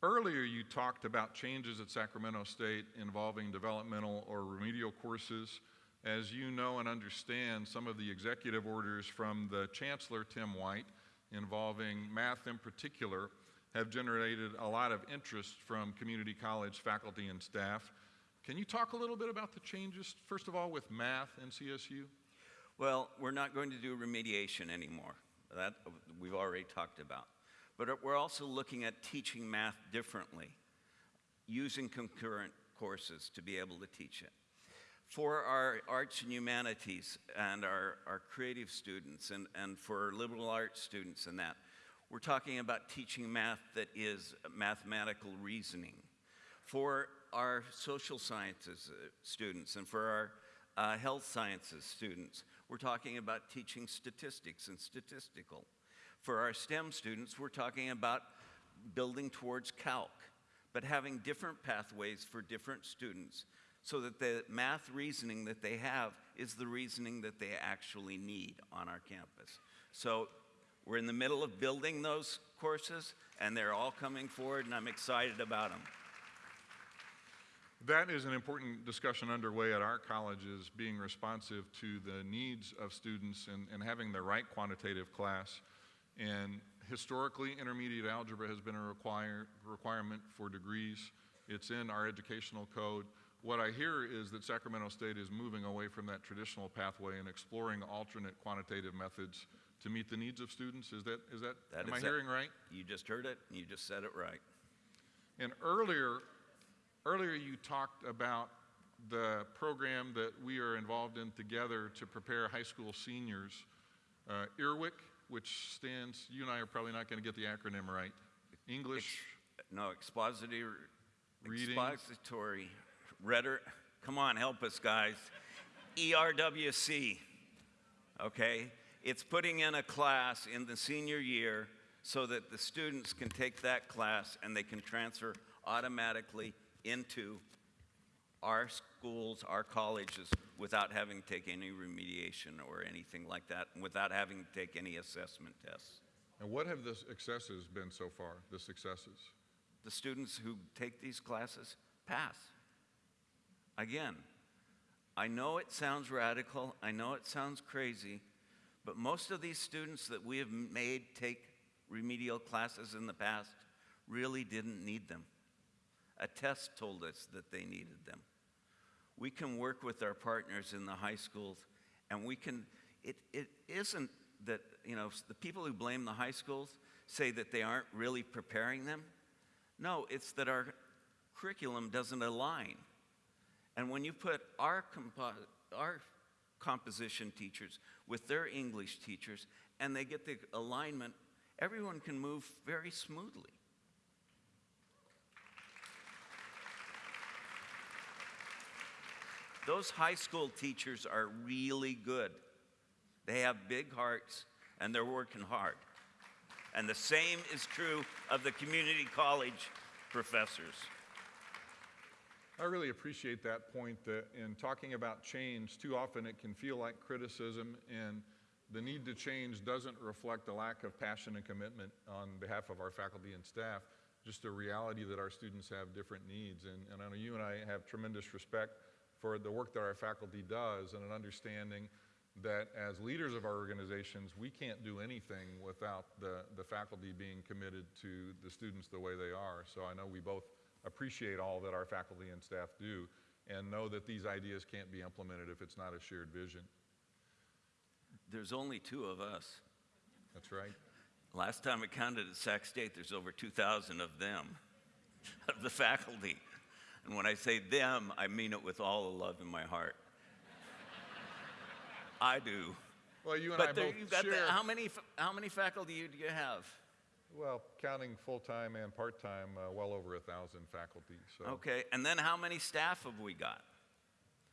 Earlier, you talked about changes at Sacramento State involving developmental or remedial courses. As you know and understand, some of the executive orders from the Chancellor, Tim White, involving math in particular, have generated a lot of interest from community college faculty and staff. Can you talk a little bit about the changes, first of all, with math and CSU? Well, we're not going to do remediation anymore. That we've already talked about. But we're also looking at teaching math differently, using concurrent courses to be able to teach it. For our arts and humanities and our, our creative students and, and for liberal arts students and that, we're talking about teaching math that is mathematical reasoning. For our social sciences uh, students and for our uh, health sciences students, we're talking about teaching statistics and statistical. For our STEM students, we're talking about building towards calc, but having different pathways for different students so that the math reasoning that they have is the reasoning that they actually need on our campus. So we're in the middle of building those courses, and they're all coming forward, and I'm excited about them. That is an important discussion underway at our colleges, being responsive to the needs of students and, and having the right quantitative class. And historically, intermediate algebra has been a require, requirement for degrees. It's in our educational code. What I hear is that Sacramento State is moving away from that traditional pathway and exploring alternate quantitative methods to meet the needs of students. Is that, is that, that am is I hearing right? You just heard it, you just said it right. And earlier, Earlier, you talked about the program that we are involved in together to prepare high school seniors. Uh, EARWIC, which stands, you and I are probably not going to get the acronym right. English? Ex no, expository, reading. expository, rhetoric. Come on, help us, guys. ERWC, okay? It's putting in a class in the senior year so that the students can take that class and they can transfer automatically into our schools, our colleges, without having to take any remediation or anything like that, without having to take any assessment tests. And what have the successes been so far, the successes? The students who take these classes pass. Again, I know it sounds radical, I know it sounds crazy, but most of these students that we have made take remedial classes in the past really didn't need them. A test told us that they needed them. We can work with our partners in the high schools, and we can, it, it isn't that, you know, the people who blame the high schools say that they aren't really preparing them. No, it's that our curriculum doesn't align. And when you put our, compo- our composition teachers with their English teachers and they get the alignment, everyone can move very smoothly. Those high school teachers are really good. They have big hearts and they're working hard. And the same is true of the community college professors. I really appreciate that point that in talking about change, too often it can feel like criticism, and the need to change doesn't reflect a lack of passion and commitment on behalf of our faculty and staff, just a reality that our students have different needs. And, and I know you and I have tremendous respect for the work that our faculty does and an understanding that as leaders of our organizations, we can't do anything without the, the faculty being committed to the students the way they are. So I know we both appreciate all that our faculty and staff do and know that these ideas can't be implemented if it's not a shared vision. There's only two of us. That's right. Last time I counted at Sac State, there's over 2,000 of them, *laughs* of the faculty. And when I say them, I mean it with all the love in my heart. *laughs* I do. Well, you and but I there, both got the, share. how many how many faculty do you have? Well, counting full-time and part-time, uh, well over a thousand faculty. So Okay, and then how many staff have we got?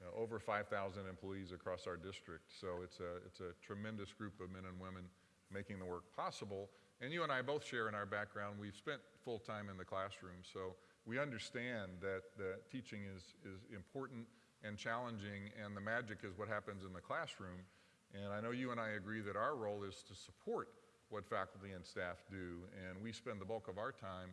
uh, over 5,000 employees across our district. So it's a it's a tremendous group of men and women making the work possible. And you and I both share in our background. We've spent full time in the classroom, so we understand that the teaching is is important and challenging, and the magic is what happens in the classroom. And I know you and I agree that our role is to support what faculty and staff do, and we spend the bulk of our time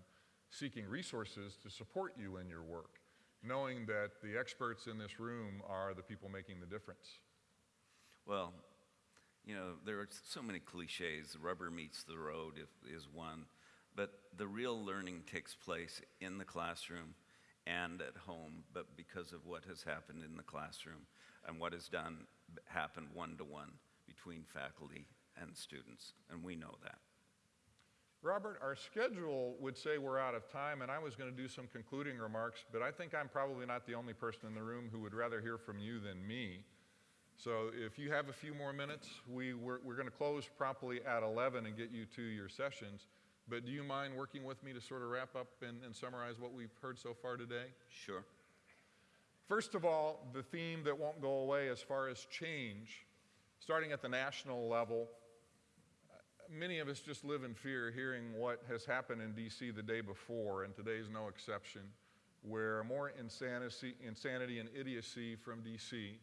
seeking resources to support you in your work, knowing that the experts in this room are the people making the difference. Well, you know, there are so many cliches. Rubber meets the road if, is one, but the real learning takes place in the classroom and at home, but because of what has happened in the classroom and what has done happened one to one between faculty and students, and we know that. Robert, our schedule would say we're out of time, and I was going to do some concluding remarks, but I think I'm probably not the only person in the room who would rather hear from you than me. So if you have a few more minutes, we, we're, we're going to close promptly at 11 and get you to your sessions. But do you mind working with me to sort of wrap up and, and summarize what we've heard so far today? Sure. First of all, the theme that won't go away as far as change, starting at the national level, many of us just live in fear hearing what has happened in DC the day before, and today is no exception, where more insanity, insanity and idiocy from DC.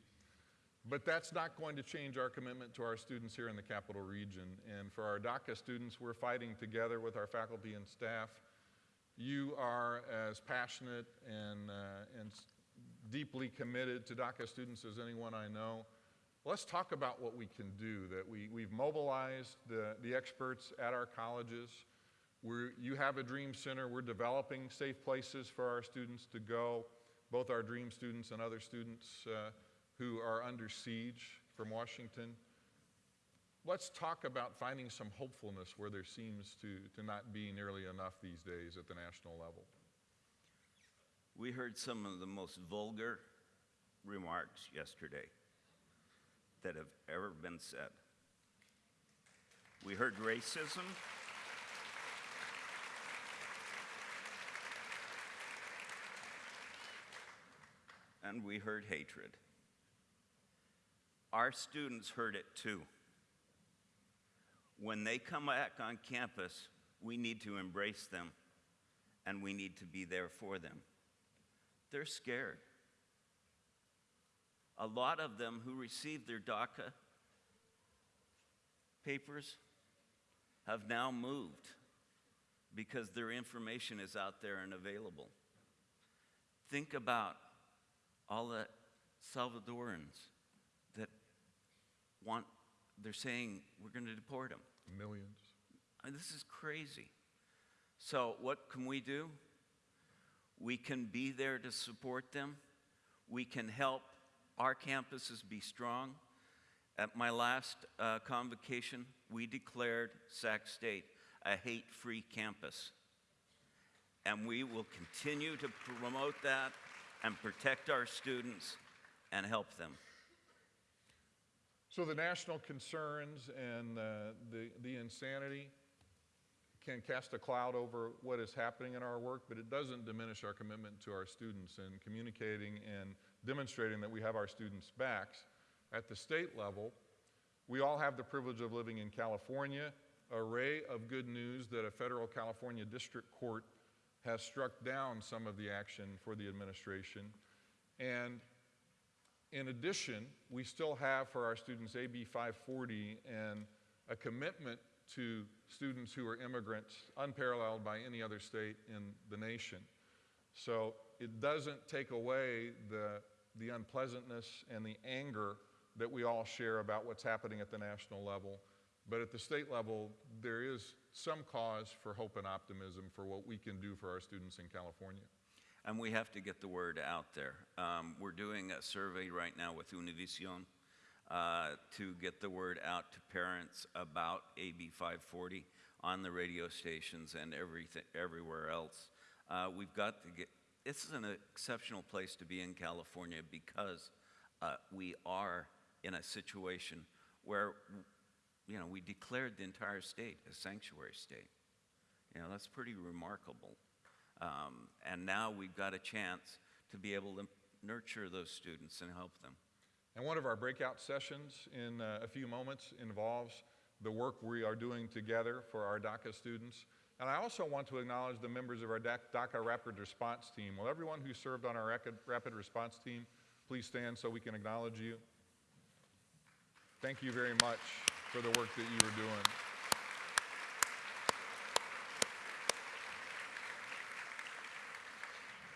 But that's not going to change our commitment to our students here in the capital region. And for our DACA students, we're fighting together with our faculty and staff. You are as passionate and, uh, and deeply committed to DACA students as anyone I know. Let's talk about what we can do, that we, we've mobilized the, the experts at our colleges. We're, you have a Dream Center. We're developing safe places for our students to go, both our Dream students and other students uh, who are under siege from Washington. Let's talk about finding some hopefulness where there seems to, to not be nearly enough these days at the national level. We heard some of the most vulgar remarks yesterday that have ever been said. We heard racism. And we heard hatred. Our students heard it too. When they come back on campus, we need to embrace them and we need to be there for them. They're scared. A lot of them who received their DACA papers have now moved because their information is out there and available. Think about all the Salvadorans that want, they're saying we're going to deport them. Millions. Mean, this is crazy. So, what can we do? We can be there to support them. We can help our campuses be strong. At my last uh, convocation, we declared Sac State a hate free campus. And we will continue to promote that and protect our students and help them. So the national concerns and uh, the, the insanity can cast a cloud over what is happening in our work, but it doesn't diminish our commitment to our students and communicating and demonstrating that we have our students' backs. At the state level, we all have the privilege of living in California, array of good news that a federal California district court has struck down some of the action for the administration. And in addition, we still have for our students AB 540 and a commitment to students who are immigrants unparalleled by any other state in the nation. So it doesn't take away the, the unpleasantness and the anger that we all share about what's happening at the national level. But at the state level, there is some cause for hope and optimism for what we can do for our students in California. And we have to get the word out there. Um, we're doing a survey right now with Univision uh, to get the word out to parents about AB 540 on the radio stations and everything, everywhere else. Uh, we've got to get, this is an exceptional place to be in California because uh, we are in a situation where, you know, we declared the entire state a sanctuary state. You know, that's pretty remarkable. Um, and now we've got a chance to be able to nurture those students and help them. And one of our breakout sessions in uh, a few moments involves the work we are doing together for our DACA students. And I also want to acknowledge the members of our DACA Rapid Response Team. Will everyone who served on our Rapid Response Team please stand so we can acknowledge you? Thank you very much for the work that you are doing.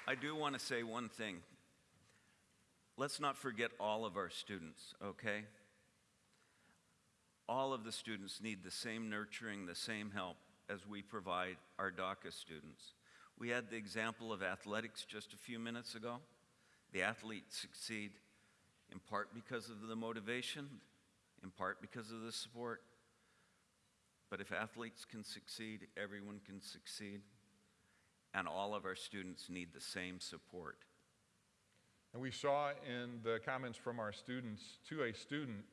I do want to say one thing. Let's not forget all of our students, okay? All of the students need the same nurturing, the same help as we provide our DACA students. We had the example of athletics just a few minutes ago. The athletes succeed in part because of the motivation, in part because of the support. But if athletes can succeed, everyone can succeed. And all of our students need the same support. And we saw in the comments from our students to a student,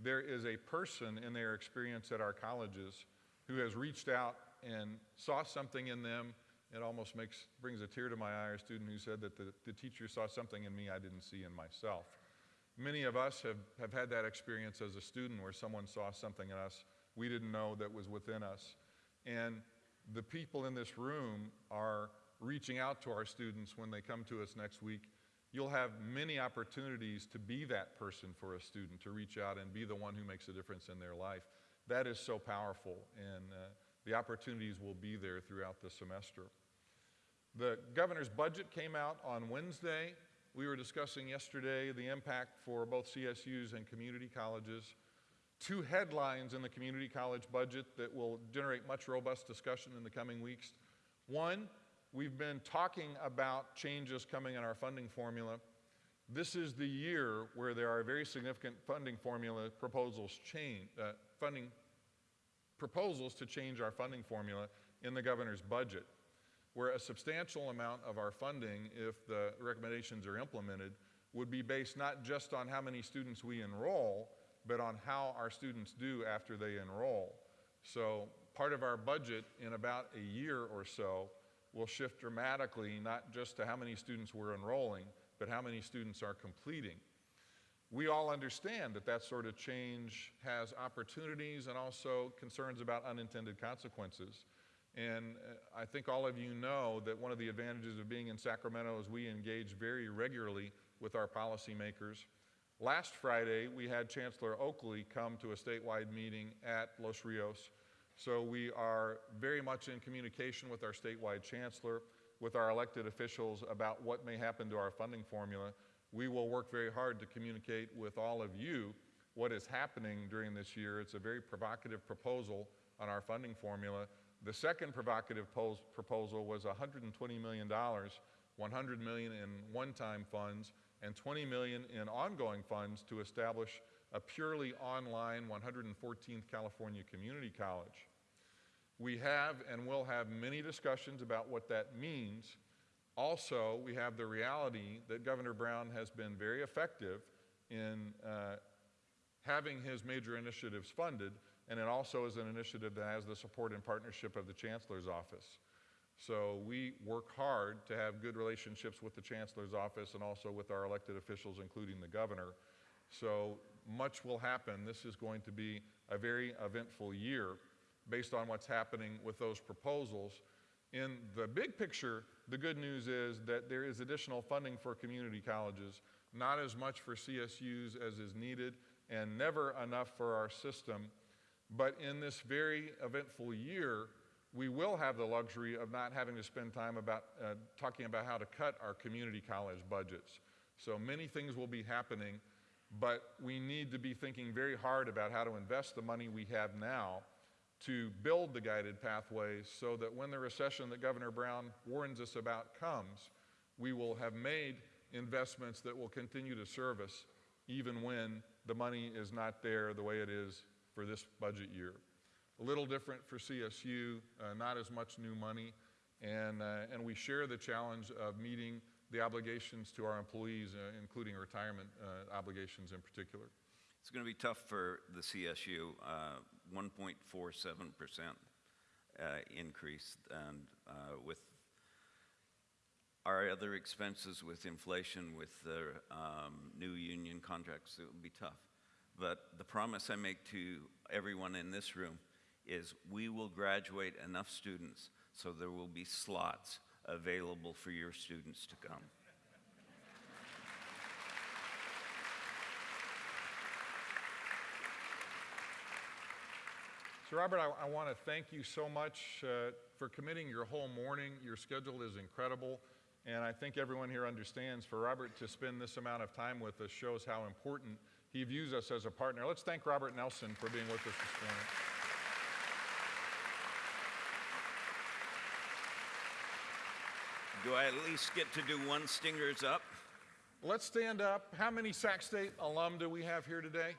there is a person in their experience at our colleges who has reached out and saw something in them. It almost makes, brings a tear to my eye, a student who said that the, the teacher saw something in me I didn't see in myself. Many of us have, have had that experience as a student where someone saw something in us we didn't know that was within us. And the people in this room are reaching out to our students when they come to us next week. You'll have many opportunities to be that person for a student, to reach out and be the one who makes a difference in their life. That is so powerful, and uh, the opportunities will be there throughout the semester. The governor's budget came out on Wednesday. We were discussing yesterday the impact for both CSUs and community colleges. Two headlines in the community college budget that will generate much robust discussion in the coming weeks. One, we've been talking about changes coming in our funding formula. This is the year where there are very significant funding formula proposals change, uh, funding proposals to change our funding formula in the governor's budget where a substantial amount of our funding, if the recommendations are implemented, would be based not just on how many students we enroll, but on how our students do after they enroll. So part of our budget in about a year or so will shift dramatically, not just to how many students we're enrolling, but how many students are completing. We all understand that that sort of change has opportunities and also concerns about unintended consequences. And uh, I think all of you know that one of the advantages of being in Sacramento is we engage very regularly with our policymakers. Last Friday, we had Chancellor Oakley come to a statewide meeting at Los Rios. So we are very much in communication with our statewide chancellor, with our elected officials about what may happen to our funding formula. We will work very hard to communicate with all of you what is happening during this year. It's a very provocative proposal on our funding formula the second provocative proposal was $120 million, 100 million in one-time funds, and 20 million in ongoing funds to establish a purely online 114th California Community College. We have and will have many discussions about what that means. Also, we have the reality that Governor Brown has been very effective in uh, having his major initiatives funded, and it also is an initiative that has the support and partnership of the Chancellor's Office. So we work hard to have good relationships with the Chancellor's Office and also with our elected officials, including the Governor. So much will happen. This is going to be a very eventful year based on what's happening with those proposals. In the big picture, the good news is that there is additional funding for community colleges, not as much for CSUs as is needed, and never enough for our system. But in this very eventful year, we will have the luxury of not having to spend time about uh, talking about how to cut our community college budgets. So many things will be happening, but we need to be thinking very hard about how to invest the money we have now to build the guided pathways so that when the recession that Governor Brown warns us about comes, we will have made investments that will continue to serve us even when the money is not there the way it is for this budget year. A little different for CSU, uh, not as much new money, and, uh, and we share the challenge of meeting the obligations to our employees, uh, including retirement uh, obligations in particular. It's going to be tough for the CSU, uh, 1.47% uh, increase, and uh, with our other expenses, with inflation, with the um, new union contracts, it will be tough. But the promise I make to everyone in this room is we will graduate enough students so there will be slots available for your students to come. So, Robert, I, I want to thank you so much uh, for committing your whole morning. Your schedule is incredible, and I think everyone here understands for Robert to spend this amount of time with us shows how important he views us as a partner. Let's thank Robert Nelsen for being with us this morning. Do I at least get to do one stingers up? Let's stand up. How many Sac State alum do we have here today?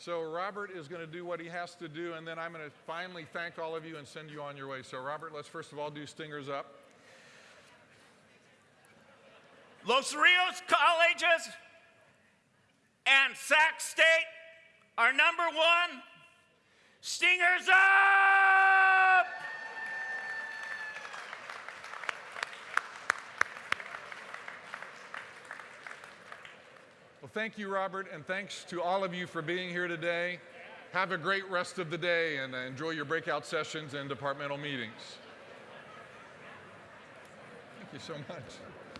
So Robert is going to do what he has to do, and then I'm going to finally thank all of you and send you on your way. So Robert, let's first of all do stingers up. Los Rios colleges and Sac State are number one. Stingers up! Well, thank you, Robert, and thanks to all of you for being here today. Have a great rest of the day and enjoy your breakout sessions and departmental meetings. Thank you so much.